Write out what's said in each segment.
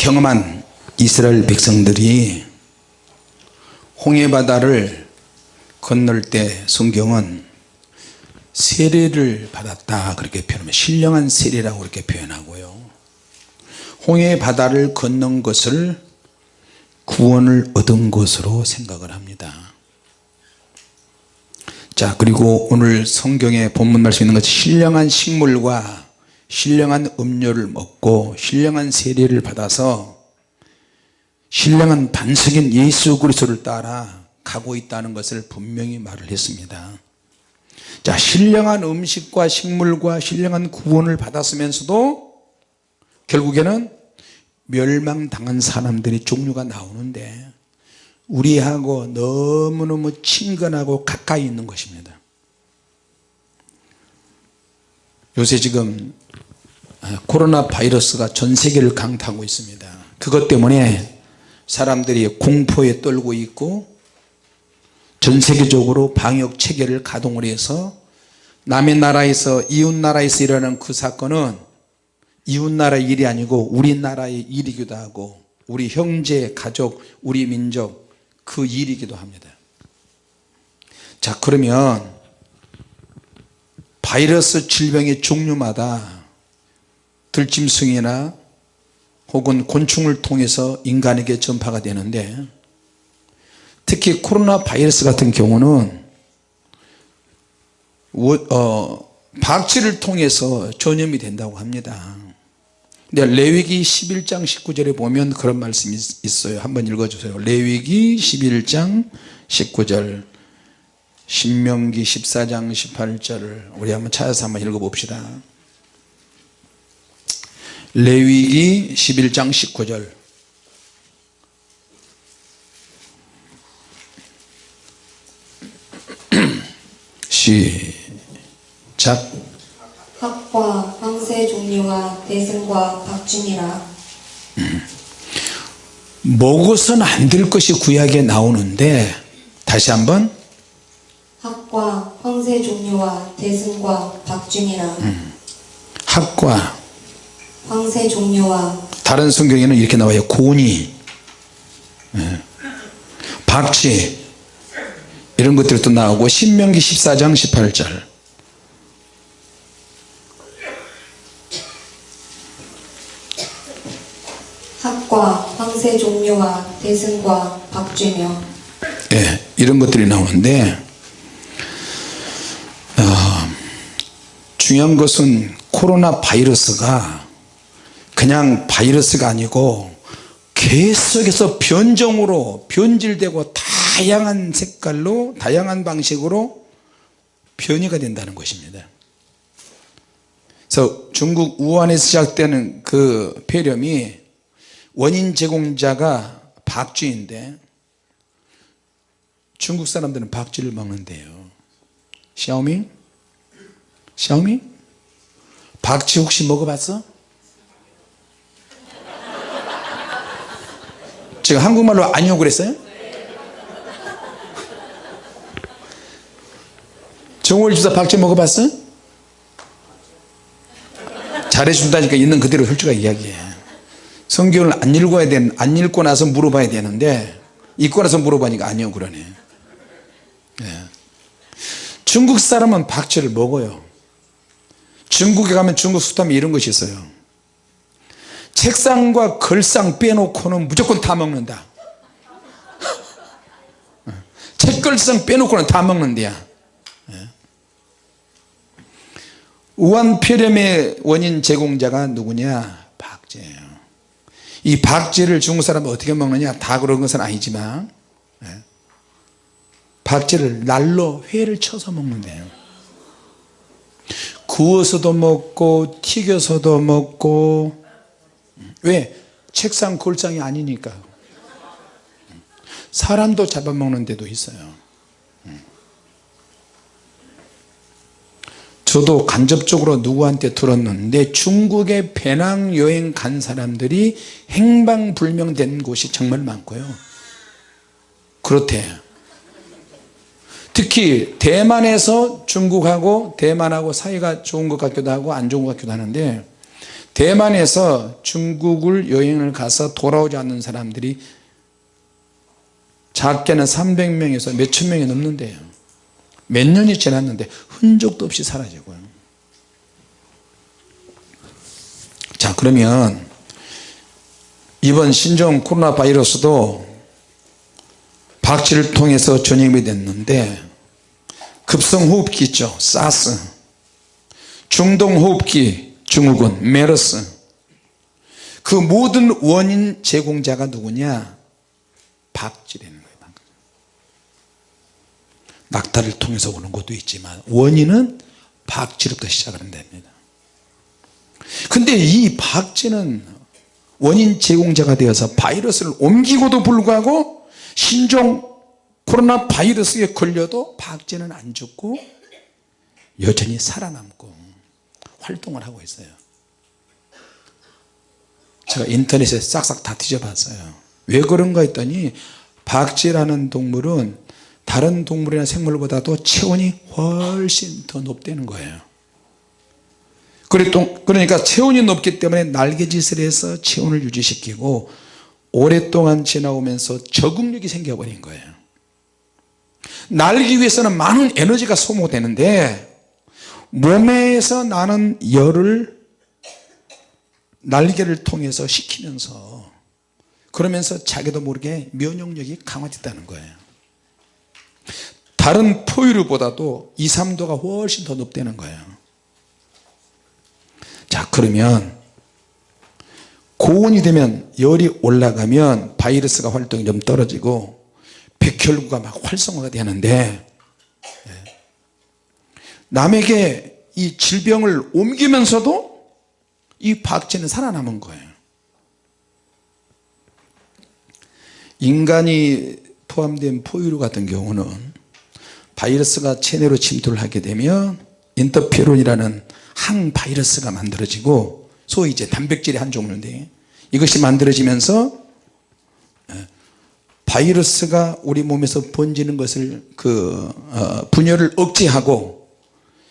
경험한 이스라엘 백성들이 홍해바다를 건널 때 성경은 세례를 받았다 그렇게 표현하면 신령한 세례라고 그렇게 표현하고요. 홍해바다를 건넌 것을 구원을 얻은 것으로 생각을 합니다. 자 그리고 오늘 성경에 본문 말씀 있는 것이 신령한 식물과 신령한 음료를 먹고 신령한 세례를 받아서 신령한 반석인 예수 그리스도를 따라 가고 있다는 것을 분명히 말을 했습니다. 자 신령한 음식과 식물과 신령한 구원을 받았으면서도 결국에는 멸망당한 사람들이 종류가 나오는데 우리하고 너무너무 친근하고 가까이 있는 것입니다. 요새 지금 코로나 바이러스가 전 세계를 강타하고 있습니다. 그것 때문에 사람들이 공포에 떨고 있고 전 세계적으로 방역 체계를 가동을 해서 남의 나라에서 이웃 나라에서 일어나는 그 사건은 이웃 나라의 일이 아니고 우리나라의 일이기도 하고 우리 형제 가족 우리 민족 그 일이기도 합니다. 자 그러면 바이러스 질병의 종류마다 들짐승이나 혹은 곤충을 통해서 인간에게 전파가 되는데 특히 코로나 바이러스 같은 경우는 어, 박쥐를 통해서 전염이 된다고 합니다. 근데 레위기 11장 19절에 보면 그런 말씀이 있어요. 한번 읽어주세요. 레위기 11장 19절 신명기 14장 18절을 우리 한번 찾아서 한번 읽어봅시다 레위기 11장 19절. 시작. 학과 황새 종류와 대승과 박준이라. 먹어서는 안될 것이 구약에 나오는데 다시 한번. 학과 황새 종류와 대승과 박준이라. 학과 황새 종류와 다른 성경에는 이렇게 나와요 고니 예. 박쥐 이런 것들이 또 나오고 신명기 14장 18절 학과 황새 종류와 대승과 박쥐며 예, 이런 것들이 나오는데 어, 중요한 것은 코로나 바이러스가 그냥 바이러스가 아니고 계속해서 변종으로 변질되고 다양한 색깔로 다양한 방식으로 변이가 된다는 것입니다 그래서 중국 우한에서 시작되는 그 폐렴이 원인 제공자가 박쥐인데 중국 사람들은 박쥐를 먹는데요 샤오밍? 샤오밍? 박쥐 혹시 먹어봤어? 제가 한국말로 아니요 그랬어요? 정월 주사 박쥐 먹어봤어? 잘해준다니까 있는 그대로 솔직하게 이야기해 성경을 안 읽어야 되는 안 읽고 나서 물어봐야 되는데 읽고 나서 물어보니까 아니요 그러네 예. 중국 사람은 박쥐를 먹어요 중국에 가면 중국 수타면 이런 것이 있어요 책상과 걸상 빼놓고는 무조건 다 먹는다. 책걸상 빼놓고는 다 먹는데야. 예. 우한폐렴의 원인 제공자가 누구냐? 박쥐예요 이 박쥐를 중국 사람은 어떻게 먹느냐? 다 그런 것은 아니지만 예. 박쥐를 날로 회를 쳐서 먹는데요. 구워서도 먹고 튀겨서도 먹고 왜? 책상 골상이 아니니까. 사람도 잡아먹는 데도 있어요. 저도 간접적으로 누구한테 들었는데 중국에 배낭여행 간 사람들이 행방불명된 곳이 정말 많고요. 그렇대. 특히 대만에서 중국하고 대만하고 사이가 좋은 것 같기도 하고 안 좋은 것 같기도 하는데 대만에서 중국을 여행을 가서 돌아오지 않는 사람들이 작게는 300명에서 몇 천 명이 넘는데요. 몇 년이 지났는데 흔적도 없이 사라지고요. 자 그러면 이번 신종 코로나 바이러스도 박쥐를 통해서 전염이 됐는데 급성호흡기 있죠. 사스. 중동호흡기 증후군 메르스. 그 모든 원인 제공자가 누구냐? 박쥐라는 거예요. 낙타를 통해서 오는 것도 있지만 원인은 박쥐로부터 시작을 한답니다. 근데 이 박쥐는 원인 제공자가 되어서 바이러스를 옮기고도 불구하고 신종 코로나 바이러스에 걸려도 박쥐는 안 죽고 여전히 살아남고 활동을 하고 있어요. 제가 인터넷에 싹싹 다 뒤져봤어요. 왜 그런가 했더니 박쥐라는 동물은 다른 동물이나 생물보다도 체온이 훨씬 더 높다는 거예요. 그러니까 체온이 높기 때문에 날개짓을 해서 체온을 유지시키고 오랫동안 지나오면서 적응력이 생겨버린 거예요. 날기 위해서는 많은 에너지가 소모되는데 몸에서 나는 열을 날개를 통해서 식히면서 그러면서 자기도 모르게 면역력이 강화됐다는 거예요 다른 포유류보다도 2, 3도가 훨씬 더 높다는 거예요 자 그러면 고온이 되면 열이 올라가면 바이러스가 활동이 좀 떨어지고 백혈구가 막 활성화가 되는데 예. 남에게 이 질병을 옮기면서도 이 박쥐는 살아남은 거예요. 인간이 포함된 포유류 같은 경우는 바이러스가 체내로 침투를 하게 되면 인터페론이라는 항바이러스가 만들어지고 소위 이제 단백질의 한 종류인데 이것이 만들어지면서 예, 바이러스가 우리 몸에서 번지는 것을 그 어, 분열을 억제하고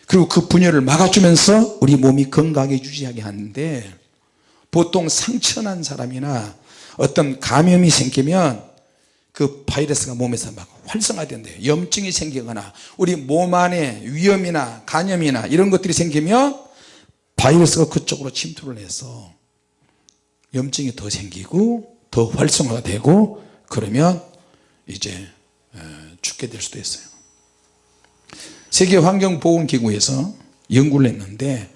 그리고 그 분열을 막아주면서 우리 몸이 건강하게 유지하게 하는데 보통 상처난 사람이나 어떤 감염이 생기면 그 바이러스가 몸에서 막 활성화된대요. 염증이 생기거나 우리 몸 안에 위염이나 간염이나 이런 것들이 생기면 바이러스가 그쪽으로 침투를 해서 염증이 더 생기고 더 활성화가 되고 그러면 이제 죽게 될 수도 있어요 세계환경보건기구에서 연구를 했는데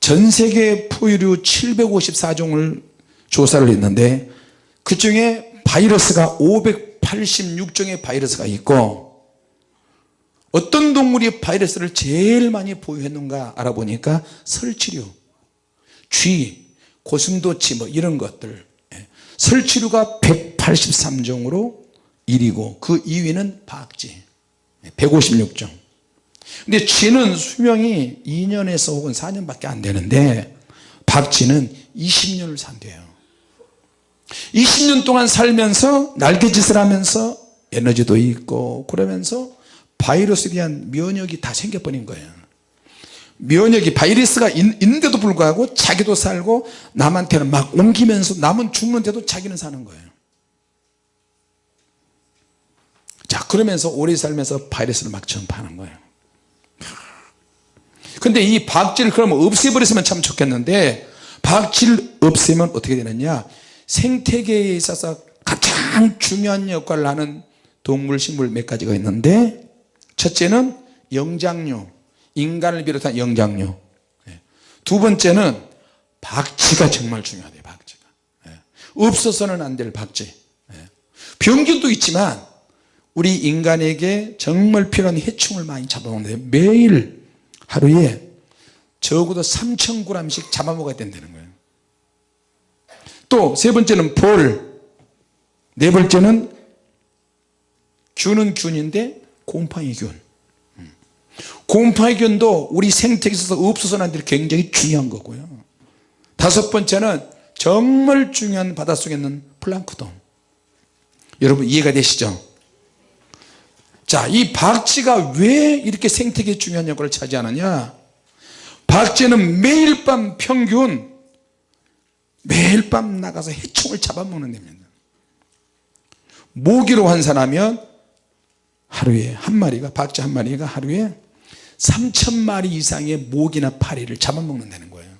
전 세계 포유류 754종을 조사를 했는데 그 중에 바이러스가 586종의 바이러스가 있고 어떤 동물이 바이러스를 제일 많이 보유했는가 알아보니까 설치류, 쥐, 고슴도치 뭐 이런 것들. 예. 설치류가 183종으로 1위고 그 2위는 박쥐. 156종 근데 쥐는 수명이 2년에서 혹은 4년밖에 안 되는데 박쥐는 20년을 산대요. 20년 동안 살면서 날개짓을 하면서 에너지도 있고 그러면서 바이러스에 대한 면역이 다 생겨버린 거예요. 면역이 바이러스가 있, 는데도 불구하고 자기도 살고 남한테는 막 옮기면서 남은 죽는데도 자기는 사는 거예요. 자 그러면서 오래 살면서 바이러스를 막 전파하는 거예요 근데 이 박쥐를 그러면 없애버렸으면 참 좋겠는데 박쥐를 없애면 어떻게 되느냐 생태계에 있어서 가장 중요한 역할을 하는 동물 식물 몇 가지가 있는데 첫째는 영장류 인간을 비롯한 영장류 예. 두 번째는 박쥐가 정말 중요하대요 박쥐가 예. 없어서는 안 될 박쥐 예. 병균도 있지만 우리 인간에게 정말 필요한 해충을 많이 잡아먹는데 매일 하루에 적어도 3,000g씩 잡아먹어야 된다는 거예요. 또 세 번째는 볼 네 번째는 균은 균인데 곰팡이 균. 곰팡이 균도 우리 생태계에 있어서 없어서는 안 될 굉장히 중요한 거고요. 다섯 번째는 정말 중요한 바닷속에 있는 플랑크톤. 여러분 이해가 되시죠 자 이 박쥐가 왜 이렇게 생태계에 중요한 역할을 차지하느냐? 박쥐는 매일 밤 평균 매일 밤 나가서 해충을 잡아먹는 데입니다 모기로 환산하면 하루에 한 마리가 박쥐 한 마리가 하루에 3천 마리 이상의 모기나 파리를 잡아먹는다는 거예요.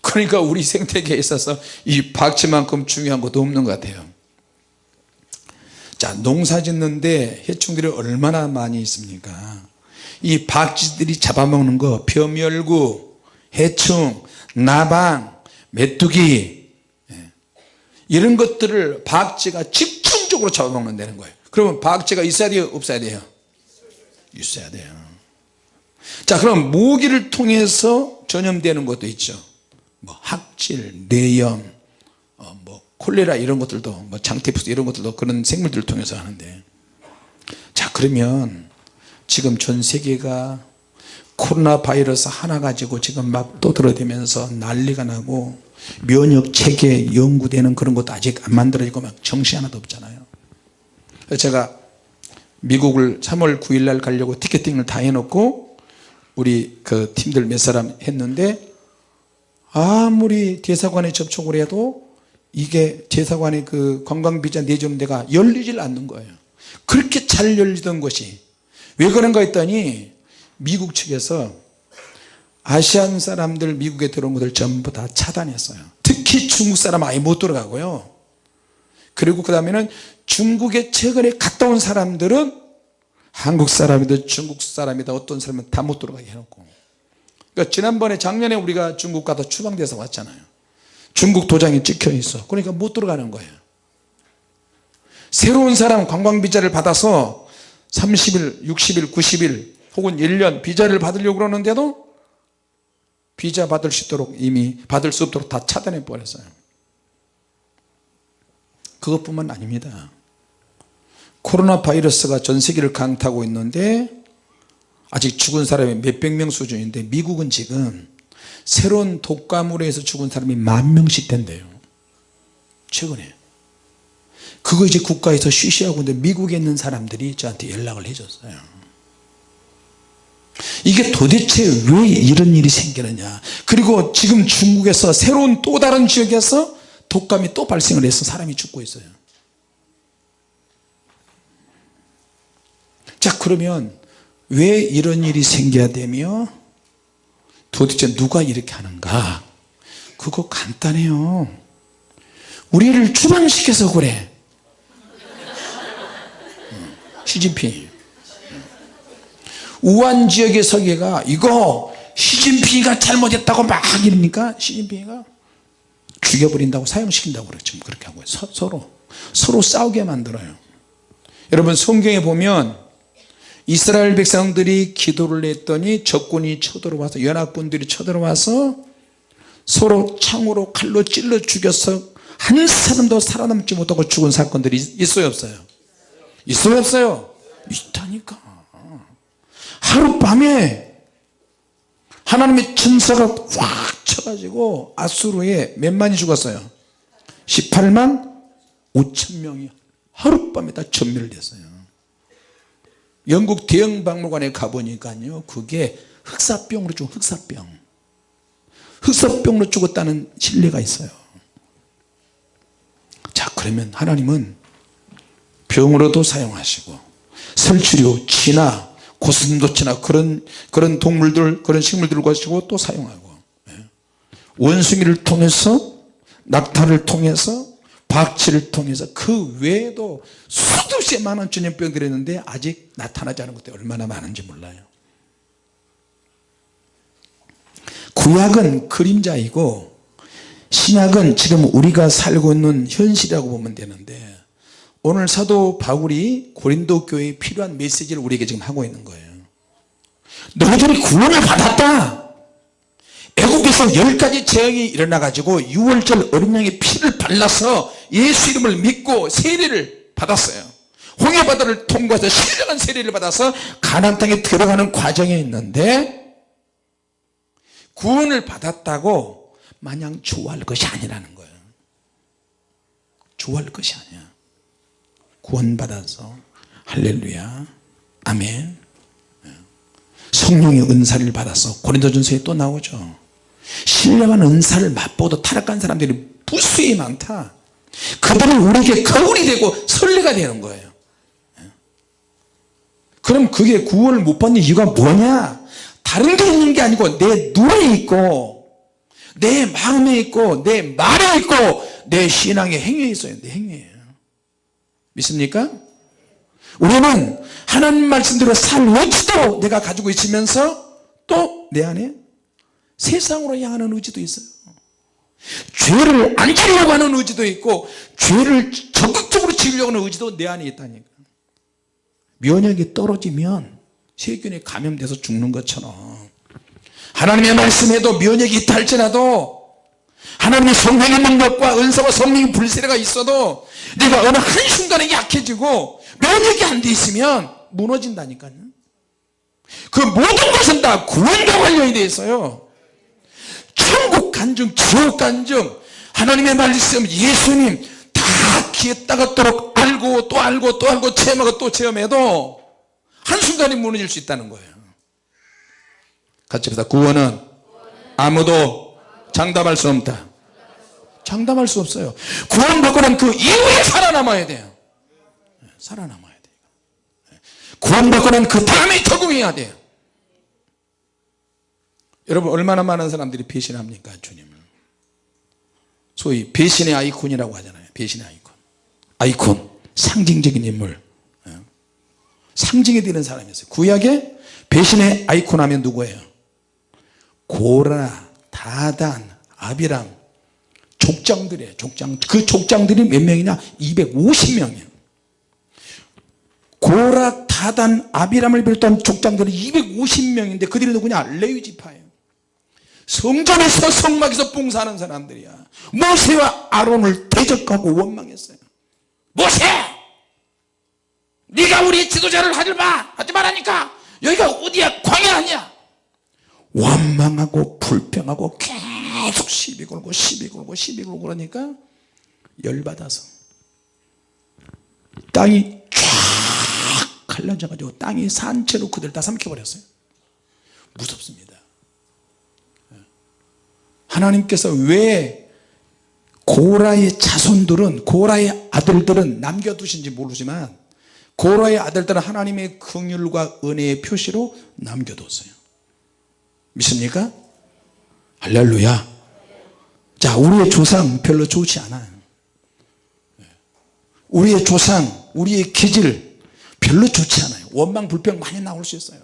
그러니까 우리 생태계에 있어서 이 박쥐만큼 중요한 것도 없는 것 같아요 자 농사 짓는데 해충들이 얼마나 많이 있습니까? 이 박쥐들이 잡아먹는 거 벼멸구 해충 나방 메뚜기 예. 이런 것들을 박쥐가 집중적으로 잡아먹는다는 거예요. 그러면 박쥐가 있어야 돼요? 없어야 돼요? 있어야 돼요. 자 그럼 모기를 통해서 전염되는 것도 있죠. 뭐 학질, 뇌염, 콜레라 이런 것들도 뭐 장테푸스 이런 것들도 그런 생물들을 통해서 하는데. 자 그러면 지금 전 세계가 코로나 바이러스 하나 가지고 지금 막 떠들어대면서 난리가 나고 면역 체계 연구되는 그런 것도 아직 안 만들어지고 막 정신 하나도 없잖아요. 제가 미국을 3월 9일 날 가려고 티켓팅을 다 해놓고 우리 그 팀들 몇 사람 했는데 아무리 대사관에 접촉을 해도 이게 대사관에 그 관광비자 데가 열리질 않는 거예요. 그렇게 잘 열리던 것이. 왜 그런가 했더니 미국 측에서 아시안 사람들 미국에 들어온 것들 전부 다 차단했어요. 특히 중국 사람 아예 못 들어가고요. 그리고 그 다음에는 중국에 최근에 갔다 온 사람들은 한국 사람이든 중국 사람이든 어떤 사람은 다 못 들어가게 해놓고. 그러니까 지난번에 작년에 우리가 중국 가서 추방돼서 왔잖아요 중국 도장이 찍혀 있어. 그러니까 못 들어가는 거예요. 새로운 사람 관광비자를 받아서 30일 60일 90일 혹은 1년 비자를 받으려고 그러는데도 비자 받을 수 있도록 이미 받을 수 없도록 다 차단해 버렸어요. 그것뿐만 아닙니다. 코로나 바이러스가 전 세계를 강타하고 있는데 아직 죽은 사람이 몇백 명 수준인데 미국은 지금 새로운 독감으로 해서 죽은 사람이 만 명씩 된대요. 최근에. 그거 이제 국가에서 쉬쉬하고 있는데 미국에 있는 사람들이 저한테 연락을 해줬어요. 이게 도대체 왜 이런 일이 생기느냐. 그리고 지금 중국에서 새로운 또 다른 지역에서 독감이 또 발생을 해서 사람이 죽고 있어요. 자 그러면 왜 이런 일이 생겨야 되며 도대체 누가 이렇게 하는가? 그거 간단해요. 우리를 추방시켜서 그래. 시진핑. 우한 지역의 설계가 이거 시진핑이가 잘못했다고 막 이러니까 시진핑이가 죽여버린다고 사형시킨다고 그래 지금 그렇게 하고 서, 서로. 서로 싸우게 만들어요. 여러분 성경에 보면 이스라엘 백성들이 기도를 했더니 적군이 쳐들어와서 연합군들이 쳐들어와서 서로 창으로 칼로 찔러 죽여서 한 사람도 살아남지 못하고 죽은 사건들이 있어요 없어요? 있어요 없어요? 있다니까. 하룻밤에 하나님의 천사가 확 쳐가지고 아수르에 몇 만이 죽었어요? 18만 5천 명이 하룻밤에 다 전멸됐어요 영국 대형박물관에 가보니까요 그게 흑사병으로 죽은 흑사병 흑사병으로 죽었다는 신뢰가 있어요 자 그러면 하나님은 병으로도 사용하시고 설치류, 치나 고슴도치나 그런 그런 동물들 그런 식물들을 가지고 또 사용하고 예. 원숭이를 통해서 낙타를 통해서 박쥐를 통해서 그 외에도 없이 많은 전염병들이 있는데 아직 나타나지 않은 것들이 얼마나 많은지 몰라요. 구약은 그림자이고 신약은 지금 우리가 살고 있는 현실이라고 보면 되는데 오늘 사도 바울이 고린도 교회에 필요한 메시지를 우리에게 지금 하고 있는 거예요. 너희들이 구원을 받았다 애국에서 열 가지 재앙이 일어나 가지고 6월절 어린 양의 피를 발라서 예수 이름을 믿고 세례를 받았어요. 홍해바다를 통과해서 신령한 세례를 받아서 가나안 땅에 들어가는 과정에 있는데 구원을 받았다고 마냥 좋아할 것이 아니라는 거예요. 좋아할 것이 아니야. 구원받아서. 할렐루야. 아멘. 성령의 은사를 받아서 고린도전서에 또 나오죠 신령한 은사를 맛보도 타락한 사람들이 무수히 많다. 그들은 우리에게 거울이 되고 선례가 되는 거예요. 그럼 그게 구원을 못 받는 이유가 뭐냐? 다른 게 있는 게 아니고 내 눈에 있고 내 마음에 있고 내 말에 있고 내 신앙의 행위에 있어요. 내 행위에요. 믿습니까? 우리는 하나님 말씀대로 살 의지도 내가 가지고 있으면서 또 내 안에 세상으로 향하는 의지도 있어요. 죄를 안 지려고 하는 의지도 있고 죄를 적극적으로 지으려고 하는 의지도 내 안에 있다니까. 면역이 떨어지면 세균에 감염돼서 죽는 것처럼 하나님의 말씀에도 면역이 있다 할지라도 하나님의 성령의 능력과 은사와 성령의 불세례가 있어도 내가 어느 한순간에 약해지고 면역이 안 돼 있으면 무너진다니까요. 그 모든 것은 다 구원과 관련이 돼 있어요 천국 간증 지옥 간증. 하나님의 말씀 예수님 다 귀에 따갑도록 알고 또 알고 또 알고 체험하고 또 체험해도 한순간에 무너질 수 있다는 거예요. 같이 합시다. 구원은 아무도 장담할 수 없다. 장담할 수 없어요. 구원 받고 난 그 이후에 살아남아야 돼요. 살아남아야 돼요. 구원 받고 난 그 다음에 적응해야 돼요 여러분 얼마나 많은 사람들이 배신합니까 주님을? 소위 배신의 아이콘이라고 하잖아요. 배신의 아이콘. 아이콘. 상징적인 인물. 예. 상징이 되는 사람이었어요. 구약에 배신의 아이콘 하면 누구예요? 고라 다단 아비람. 족장들이에요. 족장. 그 족장들이 몇 명이냐? 250명이에요. 고라 다단 아비람을 비롯한 족장들이 250명인데 그들이 누구냐? 레위 지파예요 성전에서 성막에서 봉사하는 사람들이야. 모세와 아론을 대적하고 원망했어요. 모세! 네가 우리 지도자를 하지 마! 하지 말라니까! 여기가 어디야? 광야 아니야? 원망하고 불평하고 계속 시비 걸고 시비 걸고 시비 걸고 그러니까 열받아서 땅이 쫙 갈라져 가지고 땅이 산채로 그들 다 삼켜버렸어요. 무섭습니다 하나님께서 왜 고라의 자손들은 고라의 아들들은 남겨두신지 모르지만 고라의 아들들은 하나님의 긍휼과 은혜의 표시로 남겨뒀어요. 믿습니까? 할렐루야. 자 우리의 조상 별로 좋지 않아요. 우리의 조상 우리의 기질 별로 좋지 않아요. 원망 불평 많이 나올 수 있어요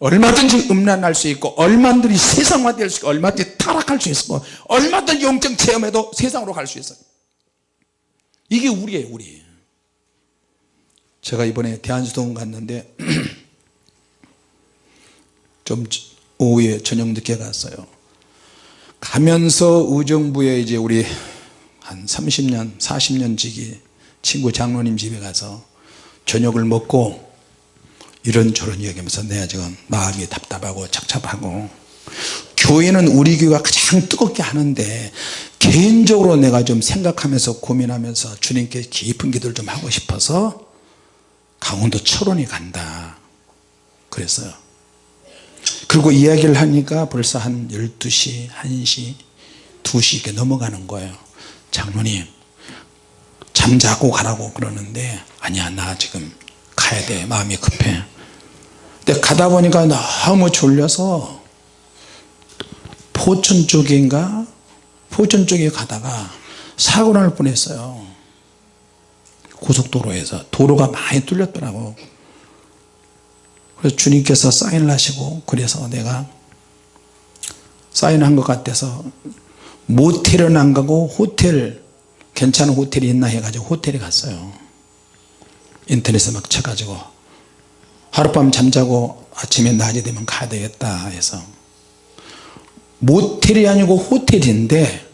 얼마든지 음란할 수 있고 얼마든지 세상화될 수 있고 얼마든지 타락할 수 있고 얼마든지 영적 체험에도 세상으로 갈 수 있어요. 이게 우리예요 우리. 제가 이번에 대한수동 갔는데 좀 오후에 저녁 늦게 갔어요. 가면서 의정부에 이제 우리 한 30년 40년 지기 친구 장로님 집에 가서 저녁을 먹고 이런저런 얘기하면서 내가 지금 마음이 답답하고 착잡하고. 교회는 우리 교회가 가장 뜨겁게 하는데 개인적으로 내가 좀 생각하면서 고민하면서 주님께 깊은 기도를 좀 하고 싶어서 강원도 철원이 간다. 그랬어요. 그리고 이야기를 하니까 벌써 한 12시 1시 2시 이렇게 넘어가는 거예요. 장로님 잠자고 가라고 그러는데 아니야 나 지금 가야 돼. 마음이 급해 근데 가다 보니까 너무 졸려서 포천 쪽인가? 포천 쪽에 가다가 사고 날 뻔했어요. 고속도로에서. 도로가 많이 뚫렸더라고. 그래서 주님께서 사인을 하시고 그래서 내가 사인한 것 같아서 모텔은 안 가고 호텔 괜찮은 호텔이 있나 해가지고 호텔에 갔어요. 인터넷에 막 쳐가지고 하룻밤 잠자고 아침에 낮이 되면 가야 되겠다 해서 모텔이 아니고 호텔인데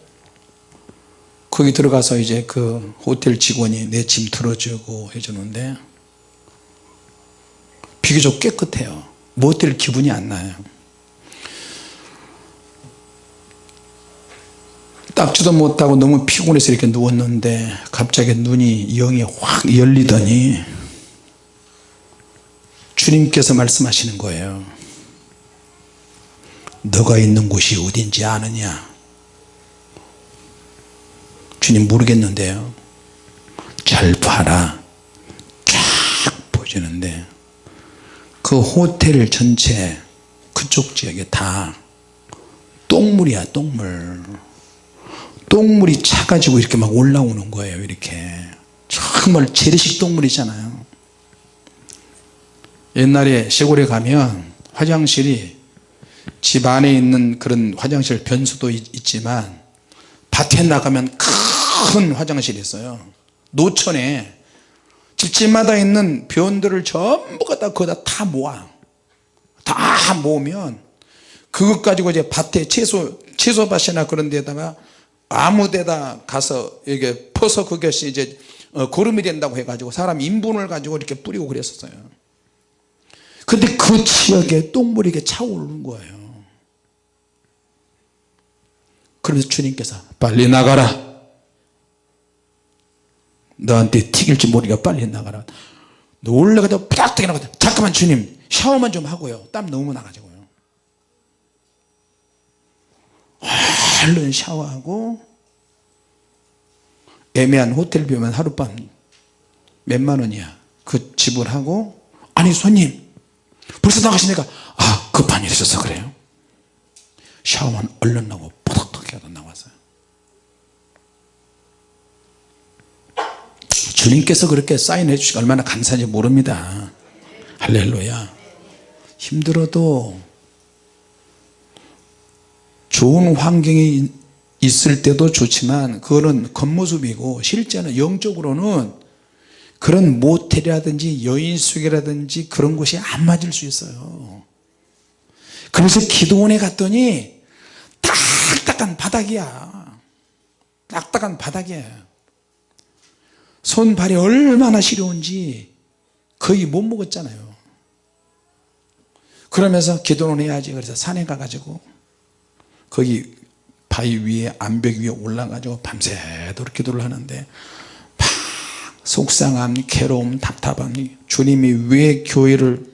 거기 들어가서 이제 그 호텔 직원이 내 짐 들어주고 해주는데 비교적 깨끗해요. 모텔 기분이 안 나요. 닦지도 못하고 너무 피곤해서 이렇게 누웠는데 갑자기 눈이 영이 확 열리더니 주님께서 말씀하시는 거예요. 너가 있는 곳이 어딘지 아느냐? 주님 모르겠는데요. 잘 봐라. 쫙 보시는데 그 호텔 전체 그쪽 지역에 다 똥물이야 똥물. 똥물이 차가지고 이렇게 막 올라오는 거예요 이렇게. 정말 재래식 똥물이잖아요 옛날에 시골에 가면 화장실이 집 안에 있는 그런 화장실 변수도 있, 있지만 밭에 나가면 큰 화장실이 있어요. 노천에 집집마다 있는 변들을 전부 갖다 거기다 다 모아. 다 모으면 그것 가지고 이제 밭에 채소 채소밭이나 그런 데다가 아무 데다 가서 이게 퍼서 그것이 이제 어, 거름이 된다고 해가지고 사람 인분을 가지고 이렇게 뿌리고 그랬었어요 근데 그 지역에 똥물이 이렇게 차오르는 거예요. 그러면서 주님께서 빨리 나가라. 너한테 튀길지 모르니까 빨리 나가라. 놀래가지고 빡 나가 잠깐만 주님. 샤워만 좀 하고요. 땀 너무 나가지고요. 얼른 샤워하고 애매한 호텔 비면 하룻밤 몇만 원이야. 그 지불하고. 아니 손님 벌써 나가시니까 아 급한 일 있어서 그래요? 샤워만 얼른 나고 뽀덕뽀덕 하다 나왔어요. 주님께서 그렇게 사인해 주시고 얼마나 감사한지 모릅니다. 할렐루야. 힘들어도 좋은 환경이 있을 때도 좋지만 그거는 겉모습이고 실제는 영적으로는 그런 모텔이라든지 여인숙이라든지 그런 곳이 안 맞을 수 있어요. 그래서 기도원에 갔더니 딱딱한 바닥이야. 딱딱한 바닥이야. 손발이 얼마나 시려운지 거의 못 먹었잖아요. 그러면서 기도는 해야지. 그래서 산에 가가지고 거기 바위 위에 암벽 위에 올라가지고 밤새도록 기도를 하는데 막 속상함 괴로움 답답함이 주님이 왜 교회를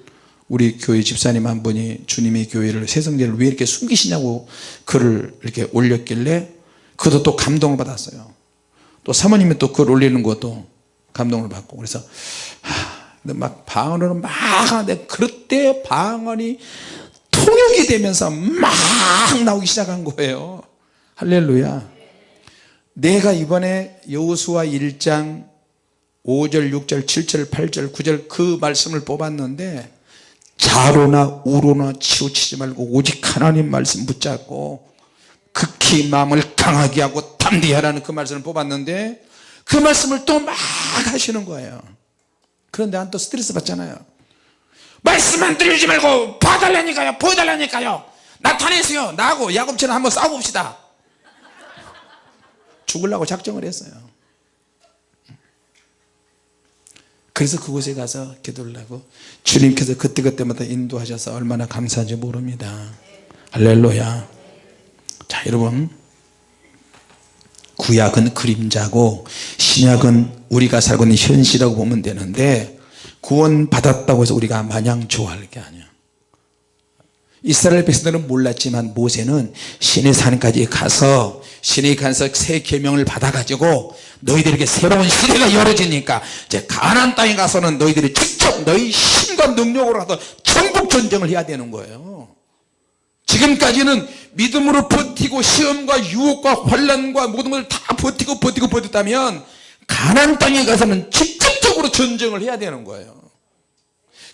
우리 교회 집사님 한 분이 주님의 교회를 새성제를 왜 이렇게 숨기시냐고 글을 이렇게 올렸길래 그것도 또 감동을 받았어요. 또 사모님이 또 글 올리는 것도 감동을 받고 그래서 하, 근데 막 방언으로 막 하는데 그때 방언이 통역이 되면서 막 나오기 시작한 거예요. 할렐루야. 내가 이번에 여호수아 1장 5절 6절 7절 8절 9절 그 말씀을 뽑았는데 자로나 우로나 치우치지 말고 오직 하나님 말씀 붙잡고 극히 마음을 강하게 하고 담대히 하라는 그 말씀을 뽑았는데 그 말씀을 또 막 하시는 거예요. 그런데 난또 스트레스 받잖아요. 말씀만 들리지 말고 봐달라니까요 보여달라니까요. 나타내세요. 나하고 야곱처럼 한번 싸워봅시다. 죽으려고 작정을 했어요 그래서 그곳에 가서 기도를 하고 주님께서 그때그때마다 인도하셔서 얼마나 감사한지 모릅니다. 할렐루야. 자 여러분. 구약은 그림자고 신약은 우리가 살고 있는 현실이라고 보면 되는데 구원 받았다고 해서 우리가 마냥 좋아할 게 아니야. 이스라엘 백성들은 몰랐지만 모세는 신의 산까지 가서 신의 가서 새 계명을 받아 가지고 너희들에게 새로운 시대가 열어지니까 이제 가나안 땅에 가서는 너희들이 직접 너희 힘과 능력으로라도 전국 전쟁을 해야 되는 거예요. 지금까지는 믿음으로 버티고 시험과 유혹과 환란과 모든 걸 다 버티고 버티고 버텼다면 가나안 땅에 가서는 직접적으로 전쟁을 해야 되는 거예요.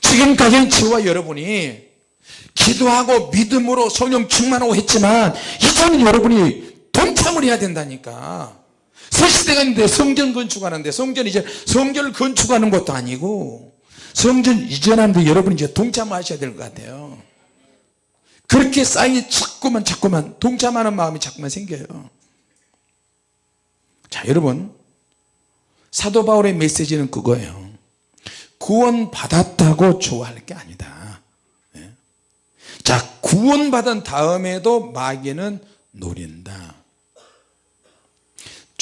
지금까지는 저와 여러분이 기도하고 믿음으로 성령 충만하고 했지만 이제는 여러분이 동참을 해야 된다니까. 새 시대가 있는데 성전 건축하는데 성전 이제 성전을 건축하는 것도 아니고 성전 이전하는데 여러분이 이제 동참을 하셔야 될 것 같아요. 그렇게 쌓이 자꾸만 자꾸만 동참하는 마음이 자꾸만 생겨요. 자 여러분. 사도 바울의 메시지는 그거예요. 구원 받았다고 좋아할 게 아니다. 예. 자 구원 받은 다음에도 마귀는 노린다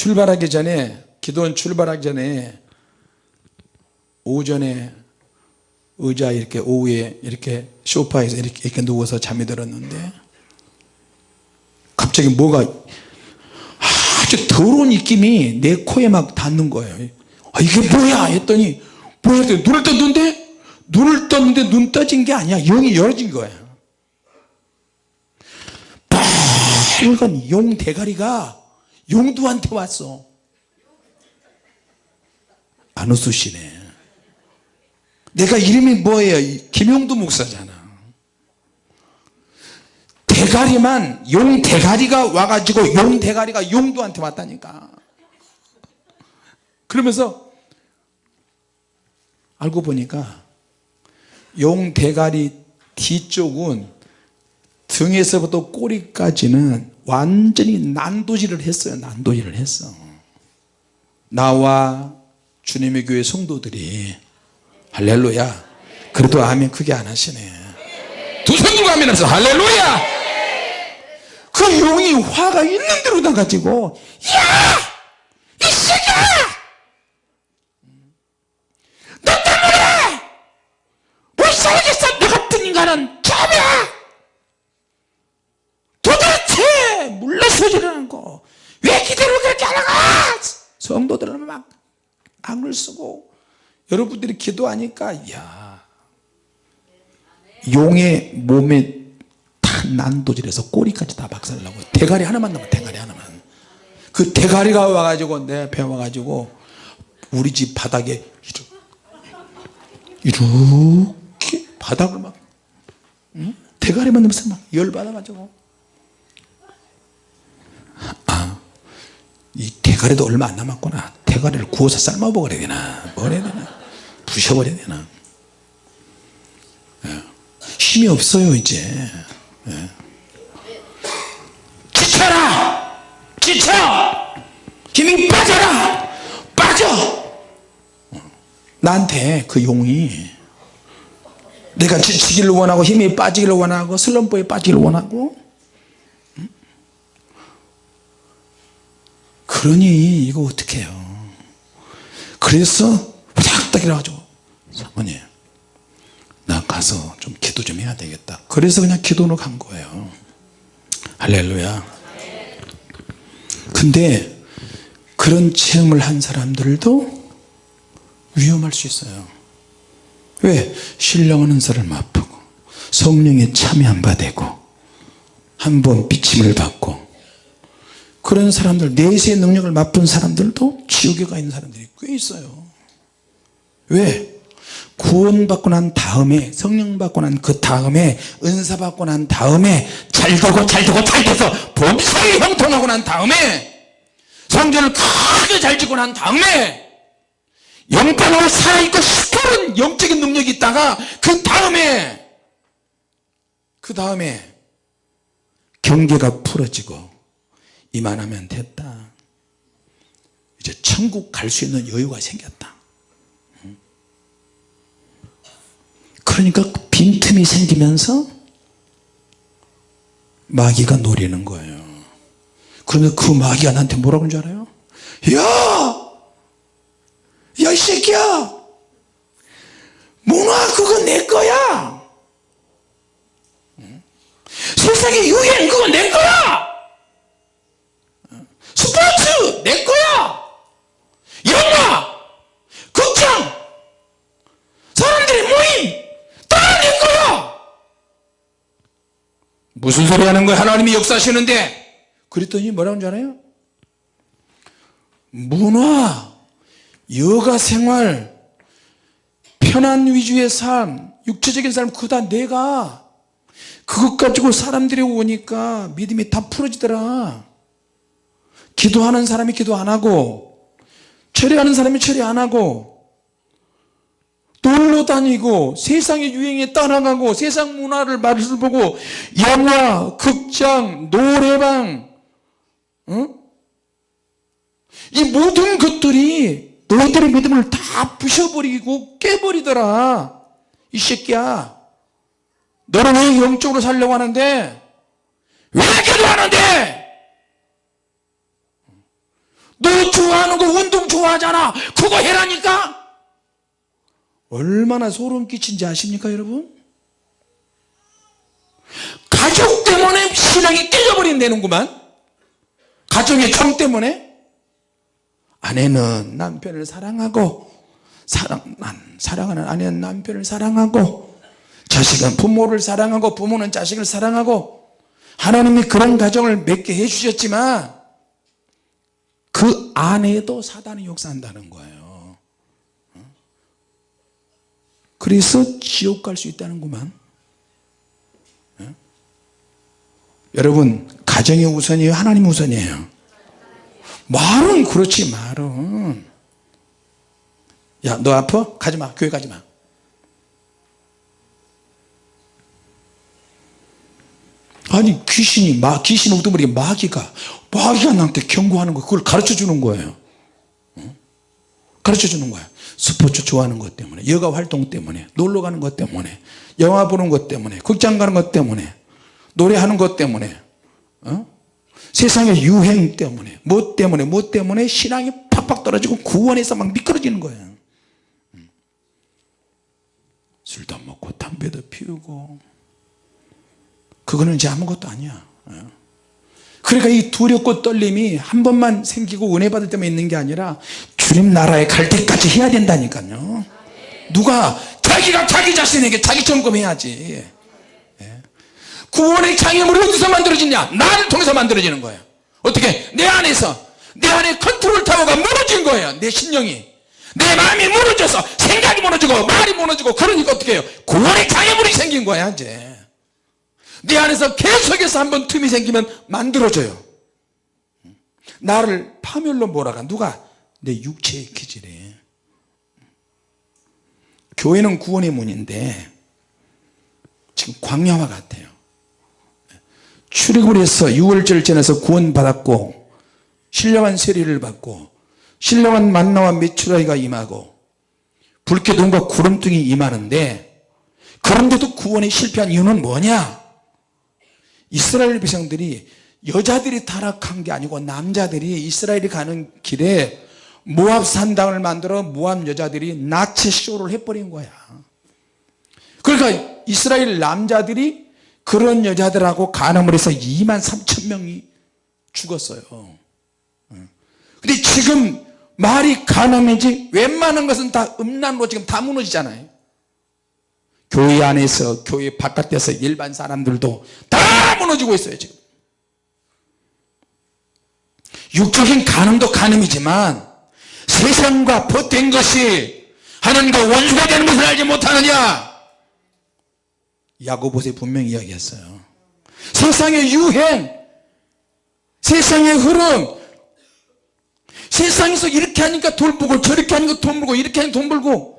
출발하기 전에 기도원 출발하기 전에 오전에 의자 이렇게 오후에 이렇게 소파에서 이렇게, 이렇게 누워서 잠이 들었는데 갑자기 뭐가 아주 더러운 입김이 내 코에 막 닿는 거예요. 아, 이게 뭐야? 했더니 뭐야? 했더니 눈을 떴는데 눈을 떴는데 눈 떠진 게 아니야. 영이 열어진 거야. 빨간 용 대가리가 용두한테 왔어. 안 웃으시네. 내가 이름이 뭐예요? 이 김용두 목사잖아. 대가리만 용 대가리가 와가지고 용 대가리가 용두한테 왔다니까. 그러면서 알고 보니까 용 대가리 뒤쪽은 등에서부터 꼬리까지는 완전히 난도질을 했어요. 난도질을 했어. 나와 주님의 교회 성도들이 할렐루야. 그래도 아멘 크게 안 하시네. 두 손 들고 아멘 하세요. 할렐루야. 그 용이 화가 있는 대로 나가지고 야이 새끼야 너 때문에 못 살겠어 너 같은 인간은 참이야 도대체 물러서지를 않고 왜 기대를 그렇게 하는가 성도들은 막 악을 쓰고 여러분들이 기도하니까 야 용의 몸에 다 난도질해서 꼬리까지 다 박살나고 대가리 하나만 남아 대가리 하나만 그 대가리가 와가지고 내 배 와가지고 우리 집 바닥에 이렇게, 이렇게 바닥을 막 응? 대가리만 넘어서 막 열받아가지고 이 대가리도 얼마 안 남았구나. 대가리를 구워서 삶아 먹어야 되나? 뭘 해야 되나? 부셔버려야 되나? 예. 힘이 없어요 이제. 예. 지쳐라! 지쳐! 힘이 빠져라! 빠져! 나한테 그 용이 내가 지치기를 원하고 힘이 빠지기를 원하고 슬럼프에 빠지기를 원하고 그러니 이거 어떻게 해요? 그래서 후닥닥 일어나가지고 사모님 나 가서 좀 기도 좀 해야 되겠다. 그래서 그냥 기도로 간 거예요. 할렐루야. 근데 그런 체험을 한 사람들도 위험할 수 있어요. 왜? 신령하는 사람 아프고 성령의 참여 안 받고 한 번 비침을 받고 그런 사람들 내세의 능력을 맛본 사람들도 지옥에 가 있는 사람들이 꽤 있어요 왜? 구원 받고 난 다음에 성령 받고 난 그 다음에 은사 받고 난 다음에 잘 되고 잘 되고 잘 돼서 범사에 형통하고 난 다음에 성전을 크게 잘 짓고 난 다음에 영방으로 살아있고 시커른 영적인 능력이 있다가 그 다음에 그 다음에 경계가 풀어지고 이만하면 됐다. 이제 천국 갈 수 있는 여유가 생겼다. 그러니까 빈틈이 생기면서 마귀가 노리는 거예요. 그러면 그 마귀가 나한테 뭐라고 하는 줄 알아요? 야! 야 이 새끼야! 문화 그거 내 거야! 세상의 유행 그거 내 거야 스포츠 내 거야! 영화! 극장 사람들의 모임! 다내 거야! 무슨 소리 하는 거야? 하나님이 역사하시는데. 그랬더니 뭐라고 하는 줄 알아요? 문화 여가 생활 편안 위주의 삶 육체적인 삶 그거 다 내가. 그것 가지고 사람들이 오니까 믿음이 다 풀어지더라 기도하는 사람이 기도 안 하고 철회하는 사람이 철회 안 하고 놀러 다니고 세상의 유행에 따라가고 세상 문화를 맛을 보고 영화, 극장, 노래방 어? 이 모든 것들이 너희들의 믿음을 다 부셔버리고 깨버리더라. 이 새끼야. 너는 왜 영적으로 살려고 하는데? 왜 기도하는데 너 좋아하는 거 운동 좋아하잖아. 그거 해라니까. 얼마나 소름 끼친지 아십니까 여러분? 가족 때문에 신앙이 깨져버린다는구만. 가정의 정 때문에. 아내는 남편을 사랑하고 사랑, 난, 사랑하는 아내는 남편을 사랑하고 자식은 부모를 사랑하고 부모는 자식을 사랑하고 하나님이 그런 가정을 맺게 해주셨지만 그 안에도 사단이 역사한다는 거예요. 그래서 지옥 갈 수 있다는구만. 예? 여러분 가정이 우선이에요? 하나님 우선이에요? 말은 그렇지 말은. 야너 아파? 가지마 교회 가지마. 아니 귀신이 마 귀신 옥두머리 마귀가 마귀가 나한테 경고하는 거 그걸 가르쳐 주는 거예요 어? 가르쳐 주는 거야 스포츠 좋아하는 것 때문에 여가 활동 때문에 놀러 가는 것 때문에 영화 보는 것 때문에 극장 가는 것 때문에 노래하는 것 때문에 어? 세상의 유행 때문에 뭐 때문에 뭐 때문에 신앙이 팍팍 떨어지고 구원에서 막 미끄러지는 거예요 음. 술도 먹고 담배도 피우고 그거는 이제 아무것도 아니야 어. 그러니까 이 두렵고 떨림이 한 번만 생기고 은혜 받을 때만 있는 게 아니라 주님 나라에 갈 때까지 해야 된다니까요. 누가 자기가 자기 자신에게 자기 점검해야지. 예. 구원의 장애물이 어디서 만들어지냐? 나를 통해서 만들어지는 거예요. 어떻게? 내 안에서. 내 안에 컨트롤 타워가 무너진 거예요. 내 신령이. 내 마음이 무너져서 생각이 무너지고 말이 무너지고 그러니까 어떻게 해요? 구원의 장애물이 생긴 거야 이제 내 안에서 계속해서 한번 틈이 생기면 만들어져요. 나를 파멸로 몰아가. 누가? 내 육체의 기질에. 교회는 구원의 문인데 지금 광야와 같아요. 출애굽을 해서 6월절 전에서 구원 받았고 신령한 세례를 받고 신령한 만나와 메추라기가 임하고 불쾌동과 구름등이 임하는데 그런데도 구원에 실패한 이유는 뭐냐 이스라엘 백성들이 여자들이 타락한 게 아니고 남자들이 이스라엘이 가는 길에 모압 산당을 만들어 모압 여자들이 나체 쇼를 해버린 거야. 그러니까 이스라엘 남자들이 그런 여자들하고 간음을 해서 2만 3천 명이 죽었어요. 근데 지금 말이 간음이지 웬만한 것은 다 음란으로 지금 다 무너지잖아요 교회 안에서 교회 바깥에서 일반 사람들도 다 무너지고 있어요 지금. 육적인 간음도 간음이지만 세상과 벗된 것이 하나님과 원수가 되는 것을 알지 못하느냐? 야고보세 분명히 이야기했어요. 세상의 유행 세상의 흐름 세상에서 이렇게 하니까 돌 벌고 저렇게 하니까 돈 벌고 이렇게 하니까 돈 벌고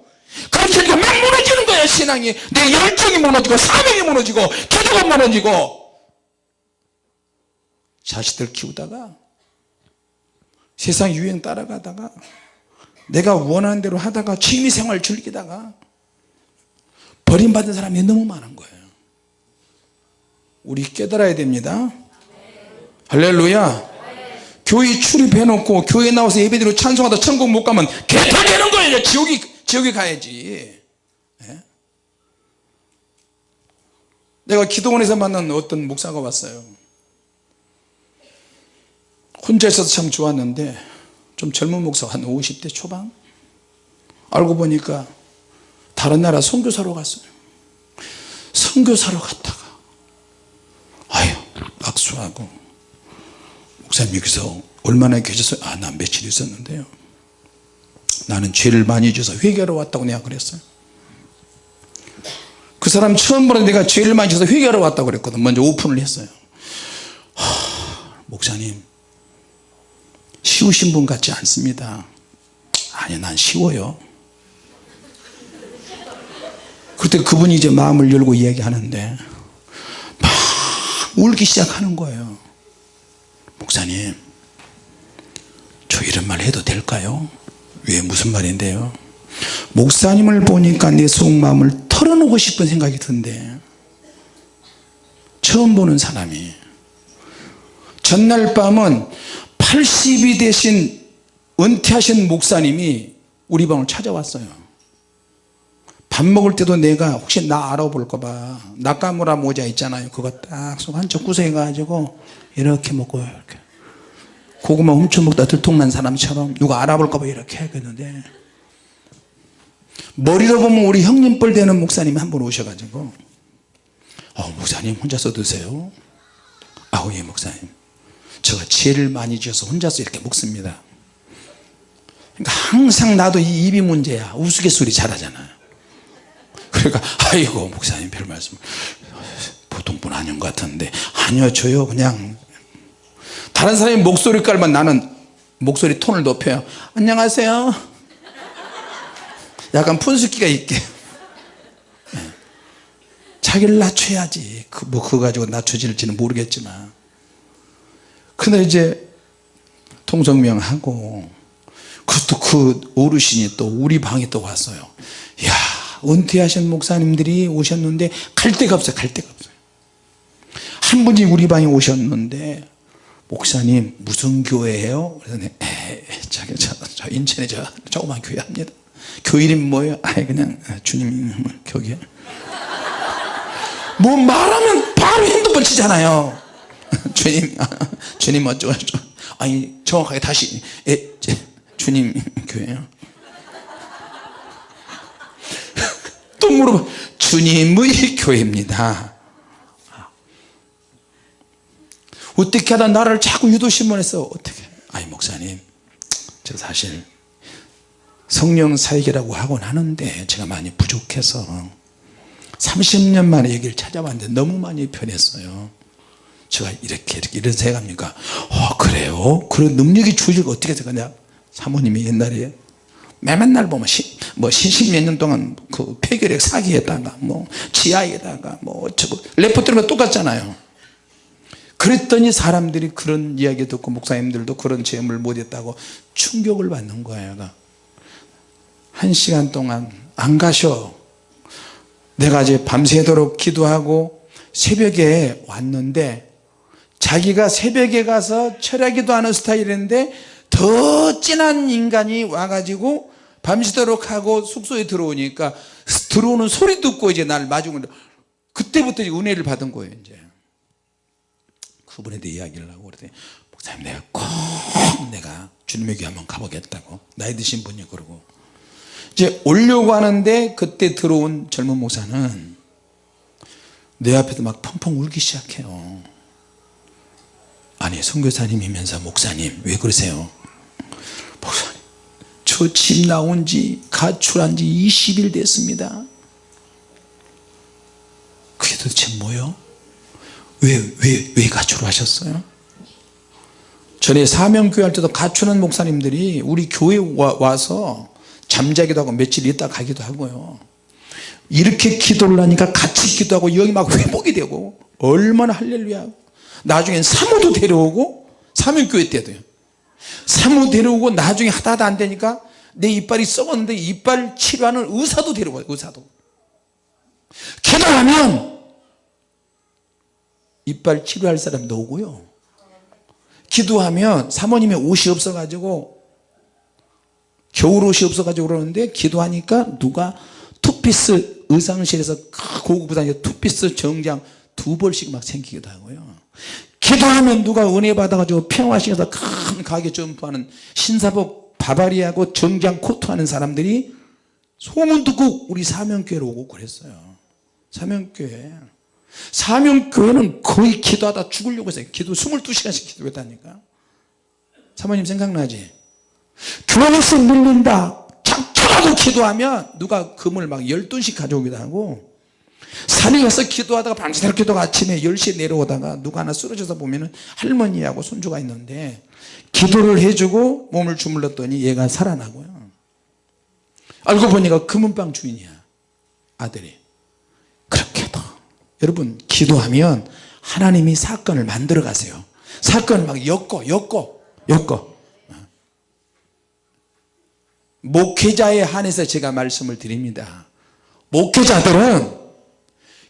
그렇게 하니까 막 무너지는 거야 신앙이. 내 열정이 무너지고 사명이 무너지고 기도가 무너지고. 자식들 키우다가 세상 유행 따라가다가 내가 원하는 대로 하다가 취미생활 즐기다가 버림받은 사람이 너무 많은 거예요. 우리 깨달아야 됩니다. 할렐루야. 교회 출입해놓고 교회 나와서 예배드리고 찬송하다 천국 못 가면 개털되는 거예요 지옥이 지옥에 가야지. 예? 내가 기도원에서 만난 어떤 목사가 왔어요. 혼자 있어서 참 좋았는데 좀 젊은 목사 한 50대 초반? 알고 보니까 다른 나라 선교사로 갔어요. 선교사로 갔다가 아유 악수하고 목사님 여기서 얼마나 계셨어요? 아난 며칠 있었는데요 나는 죄를 많이 져서 회개하러 왔다고 내가 그랬어요. 그 사람 처음 보는 내가 죄를 많이 져서 회개하러 왔다고 그랬거든. 먼저 오픈을 했어요. 하, 목사님 쉬우신 분 같지 않습니다. 아니 난 쉬워요. 그때 그분이 이제 마음을 열고 이야기하는데 막 울기 시작하는 거예요. 목사님 저 이런 말 해도 될까요 왜 무슨 말인데요? 목사님을 보니까 내 속마음을 털어놓고 싶은 생각이 든대. 처음 보는 사람이. 전날 밤은 80이 되신 은퇴하신 목사님이 우리 방을 찾아왔어요. 밥 먹을 때도 내가 혹시 나 알아볼까봐 낙가무라 모자 있잖아요. 그거 딱속 한쪽 구석에 가지고 이렇게 먹고 이렇게 고구마 훔쳐먹다 들통난 사람처럼 누가 알아볼까봐 이렇게 하겠는데 머리로 보면 우리 형님뻘 되는 목사님이 한분 오셔가지고 어, 목사님 혼자서 드세요. 아우 예 목사님. 제가 지혜를 많이 지어서 혼자서 이렇게 먹습니다. 그러니까 항상 나도 이 입이 문제야. 우스갯소리 잘하잖아요. 그러니까 아이고 목사님 별 말씀. 보통 분 아닌 것 같은데. 아니요 저요 그냥 다른 사람이 목소리 깔면 나는 목소리 톤을 높여요. 안녕하세요. 약간 푼숙기가 있게. 네. 자기를 낮춰야지. 그, 뭐 그거 가지고 낮춰질지는 모르겠지만. 근데 이제 통성명하고 그것도 그 어르신이 또 우리 방에 또 왔어요. 야 은퇴하신 목사님들이 오셨는데 갈 데가 없어요. 갈 데가 없어요. 한 분이 우리 방에 오셨는데 목사님 무슨 교회예요? 그래서 저, 저 인천에 저 조그만 교회 합니다. 교회 이름 뭐예요? 아 그냥 주님 교회 뭐 말하면 바로 핸드폰 치잖아요. 주님 주님 어쩌고 아니 정확하게 다시 에, 주님 교회요. 또 물어봐. 주님의 교회입니다 어떻게 하다 나를 자꾸 유도신문해서 어떻게? 아니 목사님 저 사실 성령 사역이라고 하곤 하는데 제가 많이 부족해서 30년 만에 여기를 찾아왔는데 너무 많이 변했어요. 제가 이렇게 이렇게 이런 생각합니까? 어 그래요? 그런 능력이 주어지고 어떻게 생각냐? 사모님이 옛날에 맨날 보면 시, 뭐 신십 년 동안 그 폐결핵 사기에다가 뭐 지하에다가 뭐 어쩌고 레포트가 똑같잖아요 그랬더니 사람들이 그런 이야기 듣고 목사님들도 그런 체험을 못했다고 충격을 받는 거예요 한 시간 동안 안 가셔. 내가 이제 밤새도록 기도하고 새벽에 왔는데 자기가 새벽에 가서 철야기도 하는 스타일인데 더 진한 인간이 와가지고 밤새도록 하고 숙소에 들어오니까 들어오는 소리 듣고 이제 날 마중을 그때부터 이제 은혜를 받은 거예요 이제 그분에 대해 이야기를 하고 그러더니 목사님 내가 꼭 내가 주님의 교회 한번 가보겠다고. 나이 드신 분이 그러고. 이제 오려고 하는데 그때 들어온 젊은 목사는 내 앞에서 막 펑펑 울기 시작해요. 아니 선교사님이면서 목사님 왜 그러세요? 목사님 저 집 나온 지 가출한 지 20일 됐습니다. 그게 도대체 뭐요 왜, 왜, 왜 가출을 하셨어요? 전에 사명교회 할 때도 가출한 목사님들이 우리 교회 와, 서 잠자기도 하고 며칠 있다 가기도 하고요. 이렇게 기도를 하니까 같이 기도하고 여기 막 회복이 되고 얼마나 할렐루야. 나중엔 사모도 데려오고 사명교회 때도요 사모 데려오고 나중에 하다 하다 안 되니까 내 이빨이 썩었는데 이빨 치료하는 의사도 데려와요 의사도. 기도하면 이빨 치료할 사람도 오고요. 기도하면 사모님의 옷이 없어 가지고 겨울 옷이 없어 가지고 그러는데 기도하니까 누가 투피스 의상실에서 고급 부산에 투피스 정장 두 벌씩 막 생기기도 하고요. 기도하면 누가 은혜 받아가지고 평화시장서 큰 가게 점포하는 신사복 바바리하고 정장 코트 하는 사람들이 소문 듣고 우리 사명교회로 오고 그랬어요. 사명교회 사명교회는 거의 기도하다 죽으려고 했어요. 기도 22시간씩 기도했다니까. 사모님 생각나지? 교회에서 밀린다. 작정하고 기도하면 누가 금을 막 12씩 가져오기도 하고 산에 가서 기도하다가 밤새도록 기도가 아침에 10시에 내려오다가 누가 하나 쓰러져서 보면 할머니하고 손주가 있는데 기도를 해주고 몸을 주물렀더니 얘가 살아나고요. 알고 보니까 금은방 주인이야 아들이 여러분 기도하면 하나님이 사건을 만들어 가세요. 사건을 막 엮어 엮어. 엮어. 목회자에 한해서 제가 말씀을 드립니다. 목회자들은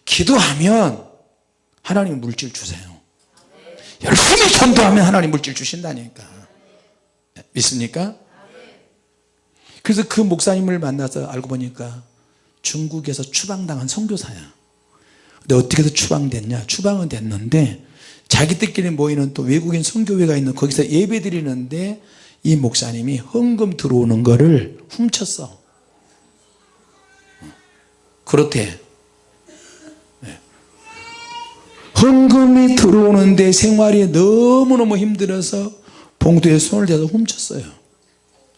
기도하면 하나님 물질 주세요. 열심히 전도하면 하나님 물질 주신다니까. 믿습니까? 그래서 그 목사님을 만나서 알고 보니까 중국에서 추방당한 선교사야 근데 어떻게 해서 추방됐냐? 추방은 됐는데 자기들끼리 모이는 또 외국인 선교회가 있는 거기서 예배 드리는데 이 목사님이 헌금 들어오는 거를 훔쳤어. 그렇대. 네. 헌금이 들어오는데 생활이 너무너무 힘들어서 봉투에 손을 대서 훔쳤어요.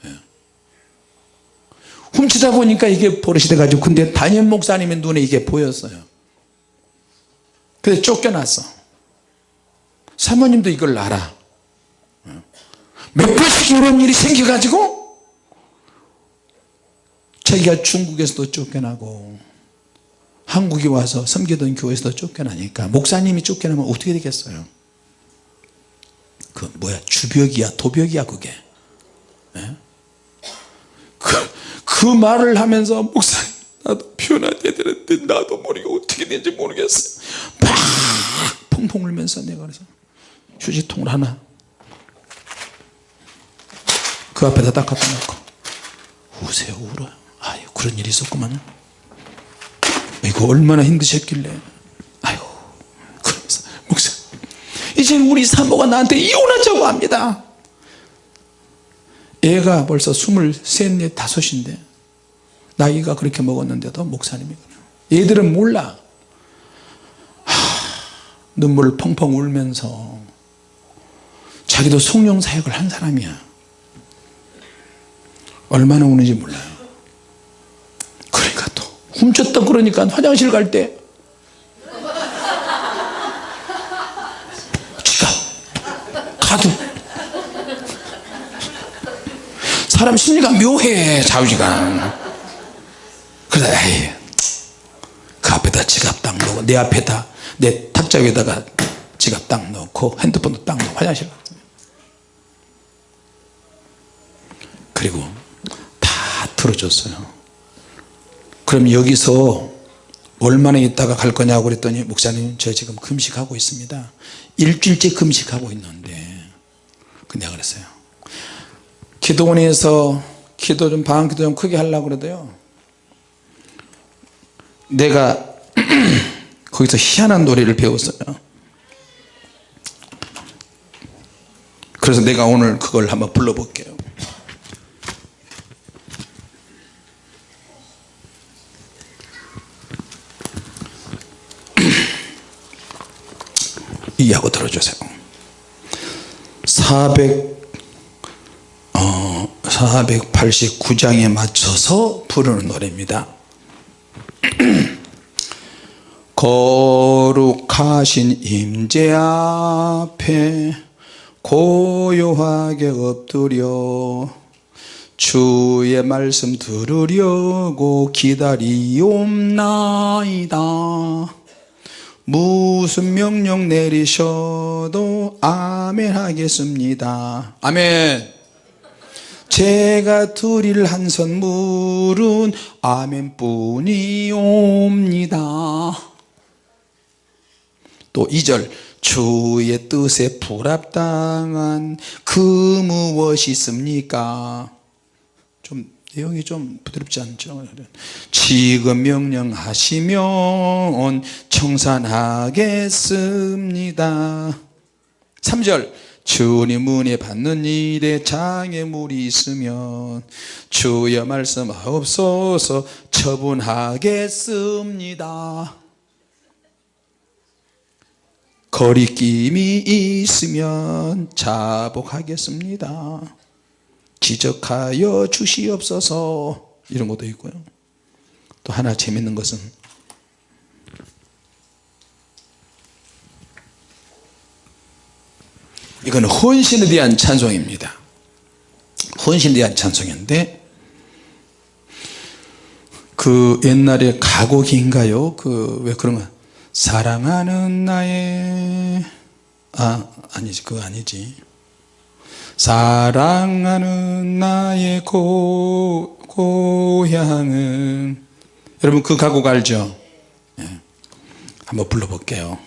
네. 훔치다 보니까 이게 버릇이 돼가지고 근데 담임 목사님의 눈에 이게 보였어요 그래서 쫓겨났어. 사모님도 이걸 알아. 몇 번씩 이런 일이 생겨가지고 자기가 중국에서도 쫓겨나고 한국에 와서 섬기던 교회에서도 쫓겨나니까 목사님이 쫓겨나면 어떻게 되겠어요? 그 뭐야? 주벽이야? 도벽이야 그게. 예? 그, 그 말을 하면서 목사님 나도 변화해야 되는데 나도 모르게 어떻게 되는지 모르겠어요 막 펑펑 울면서 내가 그래서 휴지통을 하나 그 앞에다 딱 갖다 놓고 우세요 울어요 아유 그런 일이 있었구만. 이거 얼마나 힘드셨길래. 아유 그러면서 목사 이제 우리 사모가 나한테 이혼하자고 합니다. 애가 벌써 스물셋 넷 다섯인데 나이가 그렇게 먹었는데도 목사님이 그래요 얘들은 몰라. 하, 눈물을 펑펑 울면서 자기도 성령 사역을 한 사람이야. 얼마나 우는지 몰라요. 그러니까 또 훔쳤다 그러니까 화장실 갈 때. 지갑 카드 사람 심리가 묘해 자유지가 그래 그 앞에다 지갑 딱 놓고 내 앞에다 내 탁자 위에다가 지갑 딱 놓고 핸드폰도 딱 놓고 화장실 가 그리고 다 틀어줬어요. 그럼 여기서 얼마나 있다가 갈 거냐고 그랬더니 목사님 저 지금 금식하고 있습니다. 일주일째 금식하고 있는데. 그 내가 그랬어요. 기도원에서 기도 좀 방학 기도 좀 크게 하려고 그러대요 내가 거기서 희한한 노래를 배웠어요. 그래서 내가 오늘 그걸 한번 불러볼게요. 이해하고 들어주세요. 400 어, 489장에 맞춰서 부르는 노래입니다 거룩하신 임재 앞에 고요하게 엎드려 주의 말씀 들으려고 기다리옵나이다. 무슨 명령 내리셔도 아멘 하겠습니다. 아멘 제가 드릴 한 선물은 아멘 뿐이옵니다. 또 2절 주의 뜻에 불합당한 그 무엇이 있습니까? 좀 내용이 좀 부드럽지 않죠? 지금 명령하시면 청산하겠습니다. 3절 주님 은혜 받는 일에 장애물이 있으면 주여 말씀하옵소서 처분하겠습니다. 거리낌이 있으면 자복하겠습니다. 지적하여 주시옵소서. 이런 것도 있고요. 또 하나 재밌는 것은 이건 헌신에 대한 찬송입니다. 헌신에 대한 찬송인데 그 옛날에 가곡인가요? 그 왜 그런 거? 사랑하는 나의 아 아니지 그거 아니지. 사랑하는 나의 고, 고향은 여러분 그 가곡 알죠? 예. 한번 불러볼게요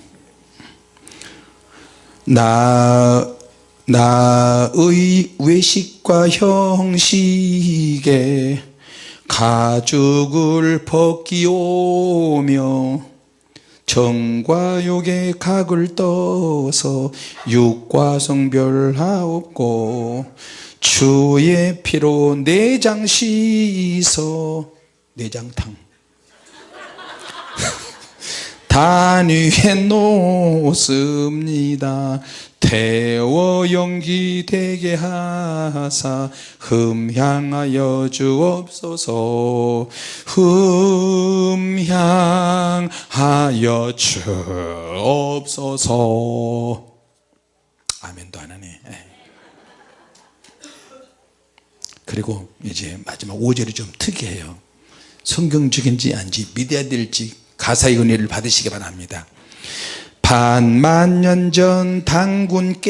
나, 나의 외식과 형식에 가죽을 벗기오며 정과 욕의 각을 떠서 육과 성별하옵고 주의 피로 내장 씻어 내장탕 단위에 놓습니다. 태워 연기 되게 하사 흠향하여 주옵소서. 흠향하여 주옵소서. 아멘도 안 하네. 예. 그리고 이제 마지막 5절이 좀 특이해요. 성경적인지 아닌지 믿어야 될지 가사의 은혜를 받으시기 바랍니다. 반만 년 전 당군께서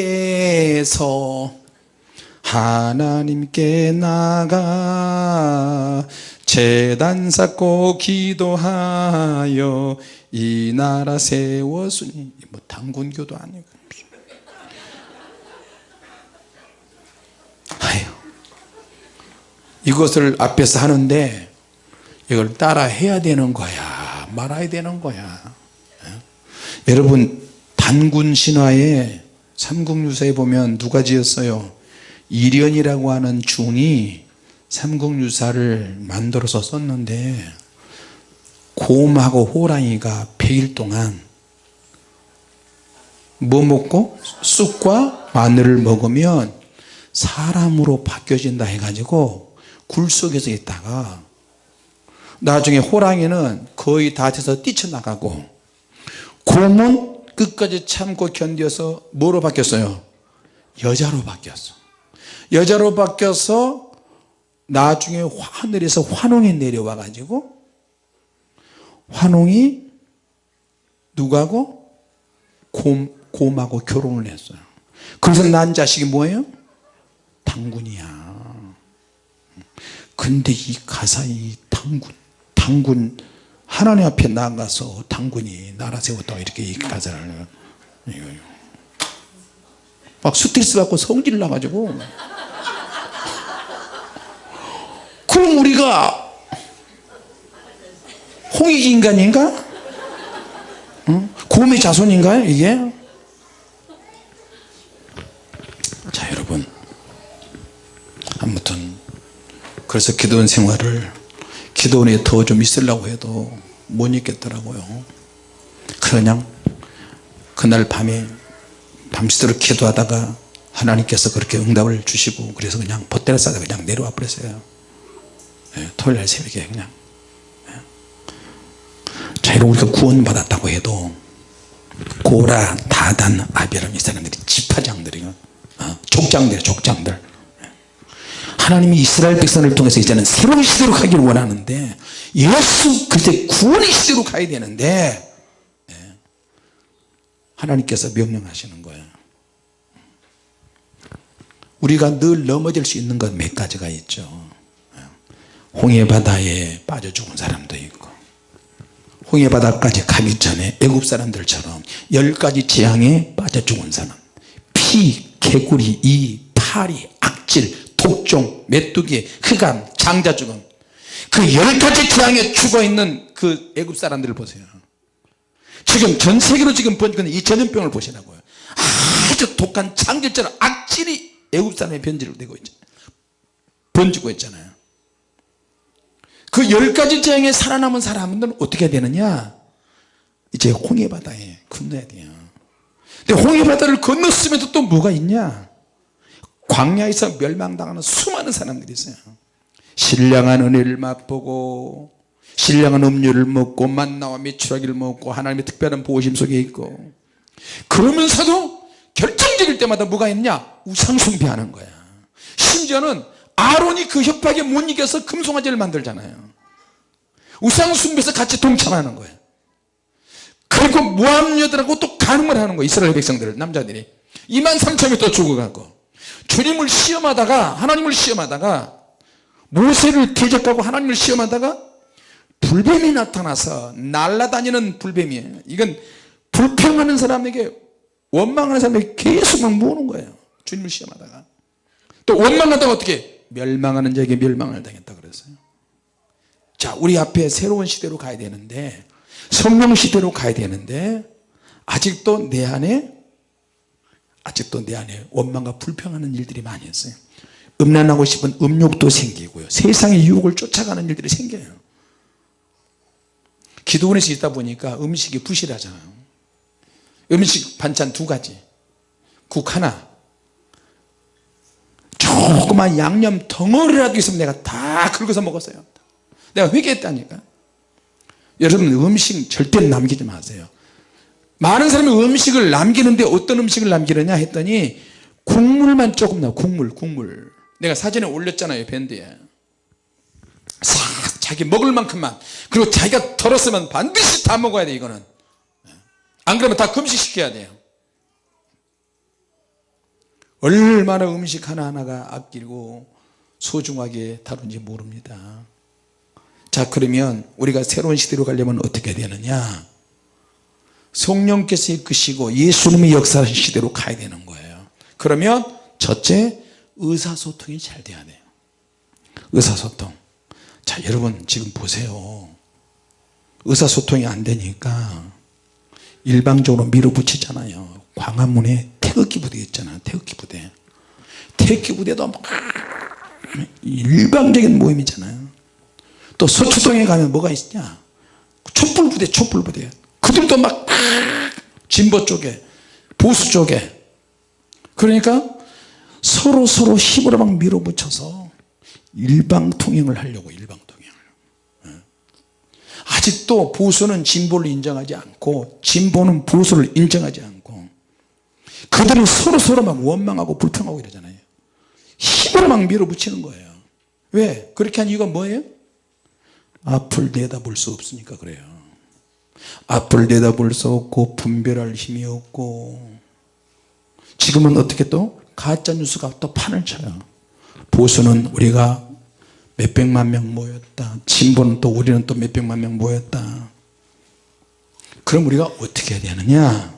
하나님께 나가 재단 쌓고 기도하여 이 나라 세웠으니 뭐 당군교도 아니고. 아유 이것을 앞에서 하는데 이걸 따라 해야 되는 거야 말아야 되는 거야. 예? 여러분 단군 신화에 삼국유사에 보면 누가 지었어요? 이련이라고 하는 중이 삼국유사를 만들어서 썼는데 곰하고 호랑이가 100일 동안 뭐 먹고? 쑥과 마늘을 먹으면 사람으로 바뀌어진다 해가지고 굴 속에서 있다가 나중에 호랑이는 거의 다 돼서 뛰쳐나가고 곰은 끝까지 참고 견뎌서 뭐로 바뀌었어요? 여자로 바뀌었어. 여자로 바뀌어서 나중에 하늘에서 환웅이 내려와 가지고 환웅이 누구하고 곰, 곰하고 결혼을 했어요. 그래서 난 자식이 뭐예요? 당군이야. 근데 이 가사 이 당군 당군 하나님 앞에 나가서 당군이 나라 세웠다고 이렇게 이거요. 막 스트레스 받고 성질 나가지고 그럼 우리가 홍익 인간인가? 응? 곰의 자손인가요 이게? 자 여러분 아무튼 그래서 기도원 생활을 기도원에 더 좀 있으려고 해도 못 있겠더라고요. 그냥 그날 밤에 밤새도록 기도하다가 하나님께서 그렇게 응답을 주시고 그래서 그냥 벗대를 싸다 그냥 내려와 버렸어요. 예, 토요일날 새벽에 그냥. 예. 자 이런 우리가 구원받았다고 해도 고라 다단 아비람 이 사람들이 지파장들이요. 어, 족장들 족장들 하나님이 이스라엘 백성을 통해서 이제는 새로운 시대로 가기를 원하는데 예수 그때 구원의 시대로 가야 되는데 예. 하나님께서 명령하시는 거예요 우리가 늘 넘어질 수 있는 것 몇 가지가 있죠 예. 홍해바다에 빠져 죽은 사람도 있고 홍해바다까지 가기 전에 애굽 사람들처럼 열 가지 재앙에 빠져 죽은 사람 피, 개구리, 이, 파리, 악질 독종, 메뚜기, 흑암, 장자 죽음. 그 열 가지 재앙에 죽어있는 그 애굽 사람들을 보세요. 지금 전 세계로 지금 번지는 이 전염병을 보시라고요. 아주 독한 장질처럼 악질이 애굽 사람의 변질로 되고 있잖아요 번지고 있잖아요. 그 열 가지 재앙에 살아남은 사람들은 어떻게 되느냐? 이제 홍해바다에 건너야 돼요. 근데 홍해바다를 건넜으면서 또 뭐가 있냐 광야에서 멸망당하는 수많은 사람들이 있어요. 신령한 은혜를 맛보고 신령한 음료를 먹고 만나와 메추라기를 먹고 하나님의 특별한 보호심 속에 있고. 그러면서도 결정적일 때마다 뭐가 있냐? 우상 숭배하는 거야. 심지어는 아론이 그 협박에 못 이겨서 금송아지를 만들잖아요. 우상 숭배에서 같이 동참하는 거예요. 그리고 모함 여들하고 또 가늠을 하는 거예요 이스라엘 백성들 남자들이. 2만 3천이 또 죽어가고 주님을 시험하다가 하나님을 시험하다가 모세를 대적하고 하나님을 시험하다가 불뱀이 나타나서 날아다니는 불뱀이에요. 이건 불평하는 사람에게 원망하는 사람에게 계속 막 모으는 거예요. 주님을 시험하다가. 또 원망하다가 어떻게? 멸망하는 자에게 멸망을 당했다 그랬어요. 자 우리 앞에 새로운 시대로 가야 되는데 성령 시대로 가야 되는데 아직도 내 안에 아직도 내 안에 원망과 불평하는 일들이 많이 있어요. 음란하고 싶은 음욕도 생기고요. 세상의 유혹을 쫓아가는 일들이 생겨요. 기도원에서 있다 보니까 음식이 부실하잖아요. 음식 반찬 두 가지. 국 하나. 조그만 양념 덩어리라도 있으면 내가 다 긁어서 먹었어요. 내가 회개했다니까. 여러분 음식 절대 남기지 마세요 많은 사람이 음식을 남기는데 어떤 음식을 남기느냐 했더니 국물만 조금 나와. 국물 국물. 내가 사진에 올렸잖아요 밴드에. 싹 자기 먹을 만큼만. 그리고 자기가 덜었으면 반드시 다 먹어야 돼 이거는. 안 그러면 다 금식시켜야 돼요. 얼마나 음식 하나하나가 아끼고 소중하게 다룬지 모릅니다. 자 그러면 우리가 새로운 시대로 가려면 어떻게 되느냐 성령께서 이끄시고 예수님의 역사하신 시대로 가야 되는 거예요. 그러면 첫째 의사소통이 잘 돼야 돼요. 의사소통. 자 여러분 지금 보세요. 의사소통이 안 되니까 일방적으로 밀어붙이잖아요. 광화문에 태극기 부대 있잖아요. 태극기 부대. 태극기 부대도 막 일방적인 모임이잖아요. 또 서초동에 가면 뭐가 있냐? 촛불부대 촛불부대 그들도 막 진보 쪽에 보수 쪽에 그러니까 서로 서로 힘으로 막 밀어붙여서 일방통행을 하려고 일방통행을 예. 아직도 보수는 진보를 인정하지 않고 진보는 보수를 인정하지 않고 그들은 서로 서로 막 원망하고 불평하고 이러잖아요 힘으로 막 밀어붙이는 거예요 왜? 그렇게 한 이유가 뭐예요? 앞을 내다볼 수 없으니까 그래요 앞을 내다볼 수 없고 분별할 힘이 없고. 지금은 어떻게 또? 가짜뉴스가 또 판을 쳐요. 보수는 우리가 몇백만 명 모였다. 진보는 또 우리는 또 몇백만 명 모였다. 그럼 우리가 어떻게 해야 되느냐?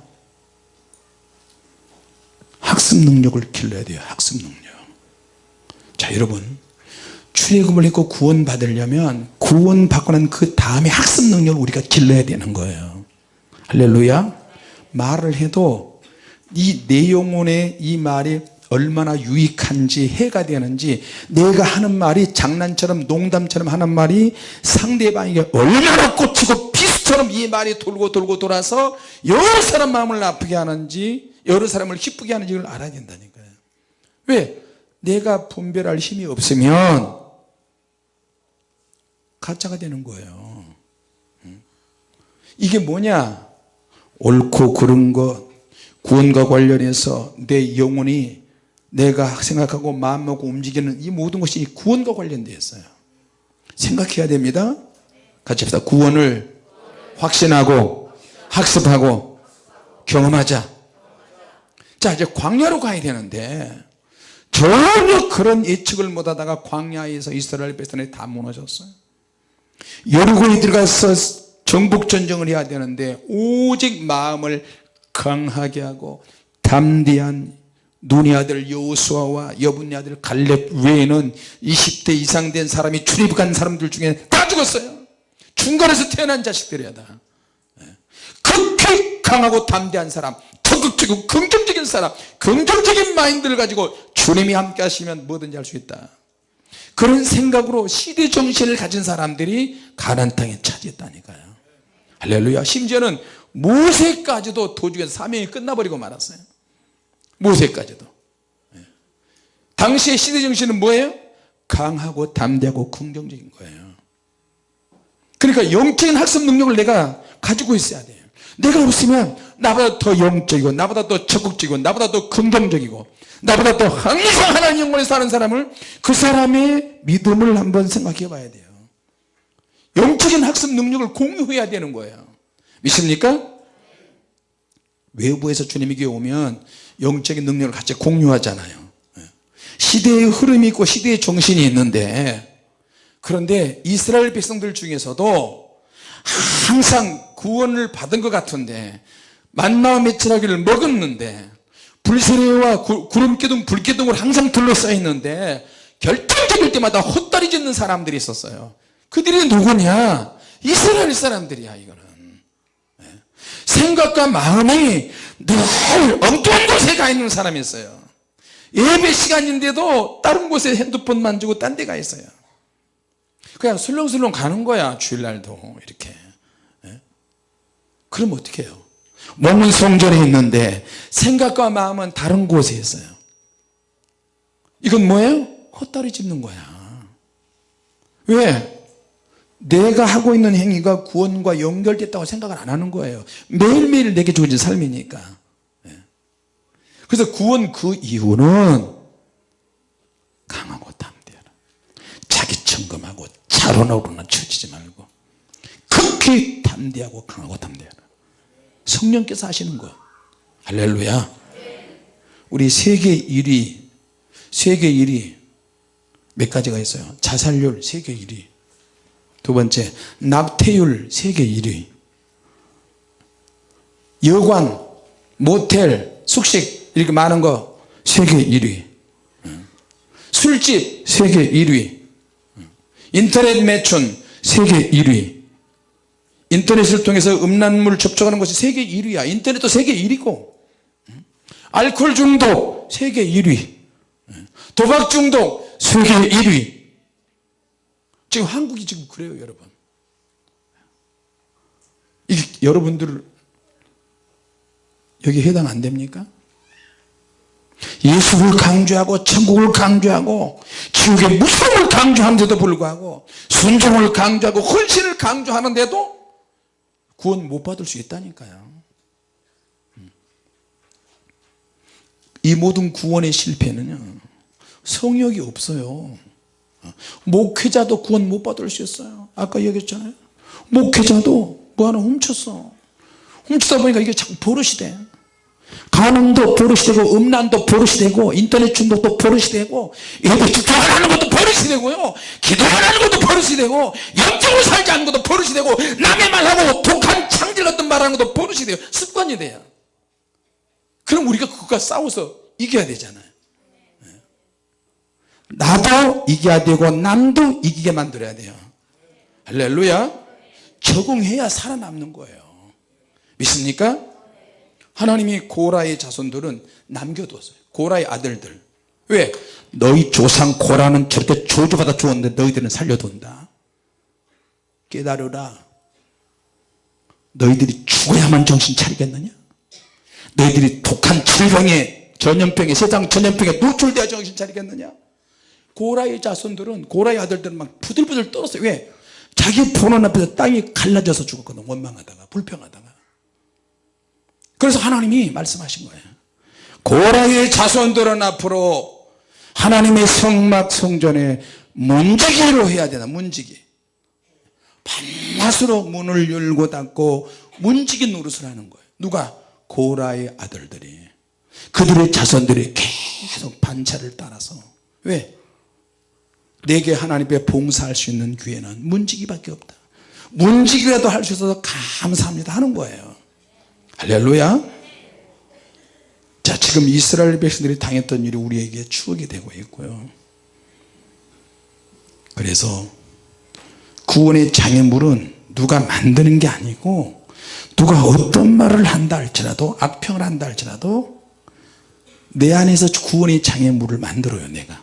학습 능력을 길러야 돼요. 학습 능력. 자 여러분 출애굽을 했고 구원 받으려면 구원 받고 난 그 다음에 학습 능력을 우리가 길러야 되는 거예요. 할렐루야. 말을 해도 이 내 영혼의 이 말이 얼마나 유익한지 해가 되는지 내가 하는 말이 장난처럼 농담처럼 하는 말이 상대방에게 얼마나 꽂히고 비수처럼 이 말이 돌고 돌고 돌아서 여러 사람 마음을 아프게 하는지 여러 사람을 기쁘게 하는지를 알아야 된다니까요. 왜? 내가 분별할 힘이 없으면 가짜가 되는 거예요. 이게 뭐냐? 옳고 그른 것 구원과 관련해서 내 영혼이 내가 생각하고 마음먹고 움직이는 이 모든 것이 구원과 관련되어 있어요. 생각해야 됩니다. 같이 합시다. 구원을 확신하고 학습하고 경험하자. 자 이제 광야로 가야 되는데 전혀 그런 예측을 못하다가 광야에서 이스라엘 백성이 다 무너졌어요 여리고에 들어가서 정복전쟁을 해야 되는데 오직 마음을 강하게 하고 담대한 눈의 아들 여호수아와 여분의 아들 갈렙 외에는 20대 이상 된 사람이 출입한 사람들 중에 다 죽었어요. 중간에서 태어난 자식들이야 다. 예. 극히 강하고 담대한 사람 적극적이고 긍정적인 사람 긍정적인 마인드를 가지고 주님이 함께 하시면 뭐든지 할 수 있다 그런 생각으로 시대 정신을 가진 사람들이 가난 땅에 차지했다니까요. 할렐루야. 심지어는 모세까지도 도중에 사명이 끝나버리고 말았어요. 모세까지도. 예. 당시의 시대 정신은 뭐예요? 강하고 담대하고 긍정적인 거예요. 그러니까 영적인 학습 능력을 내가 가지고 있어야 돼요. 내가 없으면 나보다 더 영적이고 나보다 더 적극적이고 나보다 더 긍정적이고 나보다 더 항상 하나님 영혼에 사는 사람을 그 사람의 믿음을 한번 생각해 봐야 돼요 영적인 학습 능력을 공유해야 되는 거예요 믿습니까? 외부에서 주님에게 오면 영적인 능력을 같이 공유하잖아요 예. 시대의 흐름이 있고 시대의 정신이 있는데 그런데 이스라엘 백성들 중에서도 항상 구원을 받은 것 같은데 만나와 메추라기를 먹었는데 불세례와 구름 기둥 불기둥을 항상 둘러싸여 있는데 결정적일 때마다 헛다리 짓는 사람들이 있었어요. 그들이 누구냐? 이스라엘 사람들이야 이거는. 예. 생각과 마음이 늘 엉뚱한 곳에 가 있는 사람이었어요. 예배 시간인데도 다른 곳에 핸드폰 만지고 딴 데 가 있어요. 그냥 술렁술렁 가는 거야 주일날도. 이렇게. 예? 그럼 어떻게 해요 몸은 성전에 있는데 생각과 마음은 다른 곳에 있어요 이건 뭐예요? 헛다리 짚는 거야 왜? 내가 하고 있는 행위가 구원과 연결됐다고 생각을 안 하는 거예요 매일매일 내게 주어진 삶이니까 예. 그래서 구원 그 이유는 강하고 담대하라 자기 점검하고 자론으로는 처지지 말고 극히 담대하고 강하고 성령께서 하시는 거 할렐루야. 우리 세계 1위 세계 1위 몇 가지가 있어요? 자살률 세계 1위. 두 번째 낙태율 세계 1위. 여관 모텔 숙식 이렇게 많은 거 세계 1위. 술집 세계 1위. 인터넷 매춘 세계 1위 인터넷을 통해서 음란물 접촉하는 것이 세계 1위야. 인터넷도 세계 1위고 알코올 중독 세계 1위. 도박 중독 세계 1위. 지금 한국이 지금 그래요 여러분. 이게 여러분들 여기 해당 안 됩니까? 예수를 강조하고 천국을 강조하고 지옥의 무서움을 강조하는데도 불구하고 순종을 강조하고 헌신을 강조하는데도 구원 못 받을 수 있다니까요. 음. 이 모든 구원의 실패는요 성욕이 없어요. 목회자도 구원 못 받을 수 있어요. 아까 얘기했잖아요. 목회자도 뭐 하나 훔쳤어. 훔치다 보니까 이게 자꾸 버릇이 돼 간음도 버릇이 되고 음란도 버릇이 되고 인터넷 중독도 버릇이 되고 예배 집중 안 하는 것도 버릇이 되고요. 기도 안 하는 것도 버릇이 되고 영적으로 살지 않는 것도 버릇이 되고 남의 말하고 독한 창질 같은 말하는 것도 버릇이 돼요. 습관이 돼요. 그럼 우리가 그것과 싸워서 이겨야 되잖아요. 나도 이겨야 되고 남도 이기게 만들어야 돼요. 할렐루야. 적응해야 살아남는 거예요. 믿습니까? 하나님이 고라의 자손들은 남겨뒀어요. 고라의 아들들. 왜? 너희 조상 고라는 절대 저주받아 죽었는데 너희들은 살려둔다. 깨달으라. 너희들이 죽어야만 정신 차리겠느냐? 너희들이 독한 질병에 전염병에 세상 전염병에 노출되어 정신 차리겠느냐? 고라의 자손들은 고라의 아들들은 막 부들부들 떨었어요. 왜? 자기 본원 앞에서 땅이 갈라져서 죽었거든 원망하다가 불평하다가 그래서 하나님이 말씀하신 거예요. 고라의 자손들은 앞으로 하나님의 성막 성전에 문지기로 해야 되나 문지기. 밤낮으로 문을 열고 닫고 문지기 노릇을 하는 거예요. 누가? 고라의 아들들이. 그들의 자손들이 계속 반차를 따라서. 왜? 내게 하나님 앞에 봉사할 수 있는 기회는 문지기밖에 없다. 문지기라도 할 수 있어서 감사합니다 하는 거예요 할렐루야. 자 지금 이스라엘 백성들이 당했던 일이 우리에게 추억이 되고 있고요. 그래서 구원의 장애물은 누가 만드는 게 아니고 누가 어떤 말을 한다 할지라도 악평을 한다 할지라도 내 안에서 구원의 장애물을 만들어요 내가.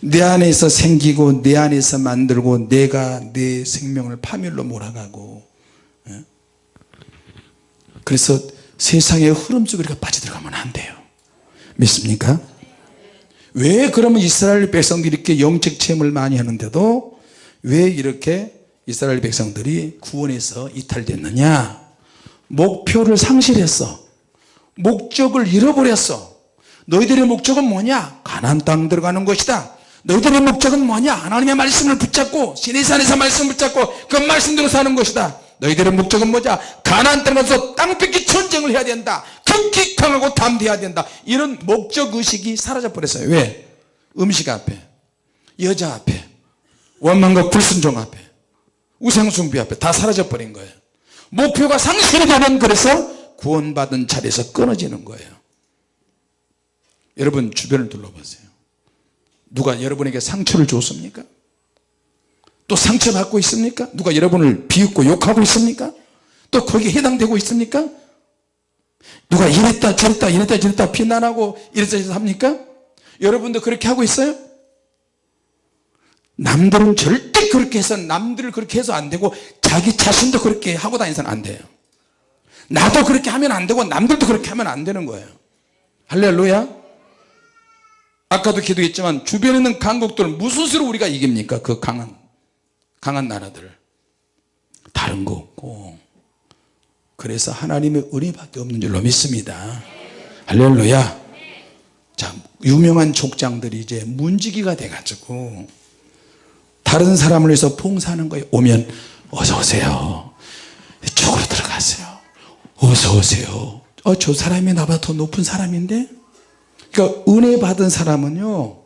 내 안에서 생기고 내 안에서 만들고 내가 내 생명을 파멸로 몰아가고 예? 그래서 세상의 흐름 속에 우리가 빠져들어가면 안 돼요. 믿습니까? 왜 그러면 이스라엘 백성들이 이렇게 영적 체험을 많이 하는데도 왜 이렇게 이스라엘 백성들이 구원에서 이탈됐느냐? 목표를 상실했어. 목적을 잃어버렸어. 너희들의 목적은 뭐냐? 가나안 땅 들어가는 것이다. 너희들의 목적은 뭐냐? 하나님의 말씀을 붙잡고 시내산에서 말씀을 붙잡고 그 말씀대로 사는 것이다 너희들의 목적은 뭐냐? 가나안 땅에 가서 땅 뺏기 전쟁을 해야 된다. 극히 강하고 담대해야 된다. 이런 목적의식이 사라져 버렸어요. 왜? 음식 앞에 여자 앞에 원망과 불순종 앞에 우상숭배 앞에 다 사라져 버린 거예요. 목표가 상실이 되면 그래서 구원받은 자리에서 끊어지는 거예요. 여러분 주변을 둘러보세요. 누가 여러분에게 상처를 줬습니까? 또 상처받고 있습니까? 누가 여러분을 비웃고 욕하고 있습니까? 또 거기에 해당되고 있습니까? 누가 이랬다 저랬다 이랬다 저랬다 비난하고 이랬다 저랬다 합니까? 여러분도 그렇게 하고 있어요? 남들은 절대 그렇게 해서 남들을 그렇게 해서 안 되고 자기 자신도 그렇게 하고 다니서는 안 돼요. 나도 그렇게 하면 안 되고 남들도 그렇게 하면 안 되는 거예요. 할렐루야. 아까도 기도했지만 주변에 있는 강국들을 무슨 수로 우리가 이깁니까? 그 강한 강한 나라들. 다른 거 없고. 그래서 하나님의 은혜밖에 없는 줄로 믿습니다. 할렐루야. 자 유명한 족장들이 이제 문지기가 돼 가지고 다른 사람을 위해서 봉사하는 거예요 오면 어서 오세요. 이쪽으로 들어가세요. 어서 오세요. 어, 저 사람이 나보다 더 높은 사람인데? 그러니까 은혜 받은 사람은요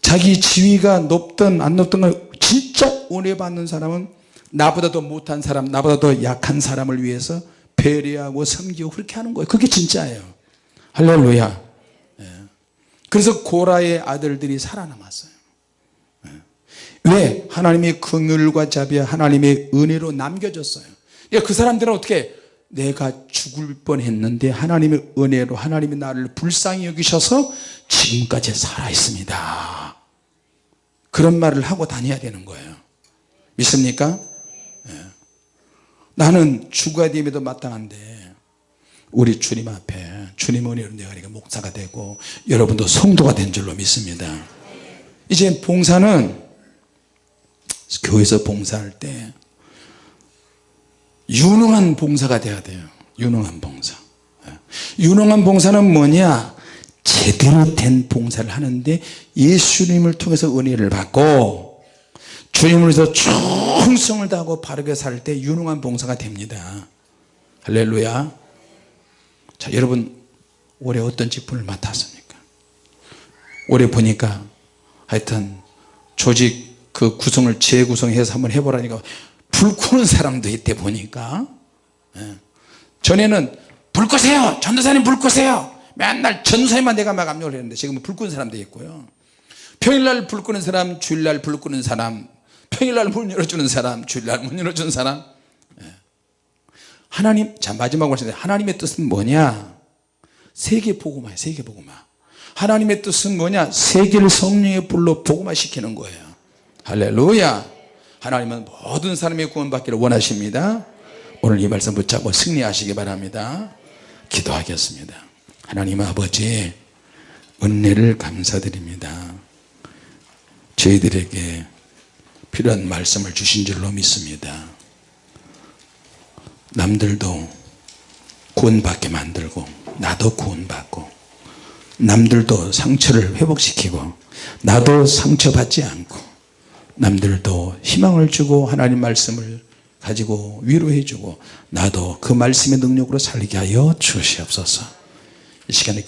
자기 지위가 높든 안 높든 간 진짜 은혜 받는 사람은 나보다 더 못한 사람 나보다 더 약한 사람을 위해서 배려하고 섬기고 그렇게 하는 거예요. 그게 진짜예요. 할렐루야. 예. 그래서 고라의 아들들이 살아남았어요. 예. 왜? 하나님의 긍휼과 자비와 하나님의 은혜로 남겨졌어요. 그러니까 그 사람들은 어떻게 내가 죽을 뻔했는데 하나님의 은혜로 하나님이 나를 불쌍히 여기셔서 지금까지 살아 있습니다 그런 말을 하고 다녀야 되는 거예요 믿습니까? 예. 나는 죽어야 됨에도 마땅한데 우리 주님 앞에 주님 은혜로 내가 이렇게 목사가 되고 여러분도 성도가 된 줄로 믿습니다 이제 봉사는 교회에서 봉사할 때 유능한 봉사가 돼야 돼요 유능한 봉사 예. 유능한 봉사는 뭐냐 제대로 된 봉사를 하는데 예수님을 통해서 은혜를 받고 주님을 위해서 충성을 다하고 바르게 살 때 유능한 봉사가 됩니다. 할렐루야. 자 여러분 올해 어떤 직분을 맡았습니까? 올해 보니까 하여튼 조직 그 구성을 재구성해서 한번 해보라니까 불 끄는 사람도 있대 보니까 예. 전에는 불 끄세요! 전도사님 불 끄세요 맨날 전도사님만 내가 막 압력을 했는데 지금은 불 끄는 사람도 있고요. 평일날 불 끄는 사람 주일날 불 끄는 사람 평일날 문 열어주는 사람 주일날 문 열어주는 사람. 예. 하나님 자 마지막으로 하시는데 하나님의 뜻은 뭐냐? 세계 복음화 세계 복음화. 하나님의 뜻은 뭐냐? 세계를 성령의 불로 복음화 시키는 거예요. 할렐루야. 하나님은 모든 사람의 구원받기를 원하십니다. 오늘 이 말씀 붙잡고 승리하시기 바랍니다. 기도하겠습니다 하나님 아버지 은혜를 감사드립니다. 저희들에게 필요한 말씀을 주신 줄로 믿습니다. 남들도 구원받게 만들고 나도 구원받고 남들도 상처를 회복시키고 나도 상처받지 않고 남들도 희망을 주고 하나님 말씀을 가지고 위로해 주고 나도 그 말씀의 능력으로 살게 하여 주시옵소서 이 시간에 기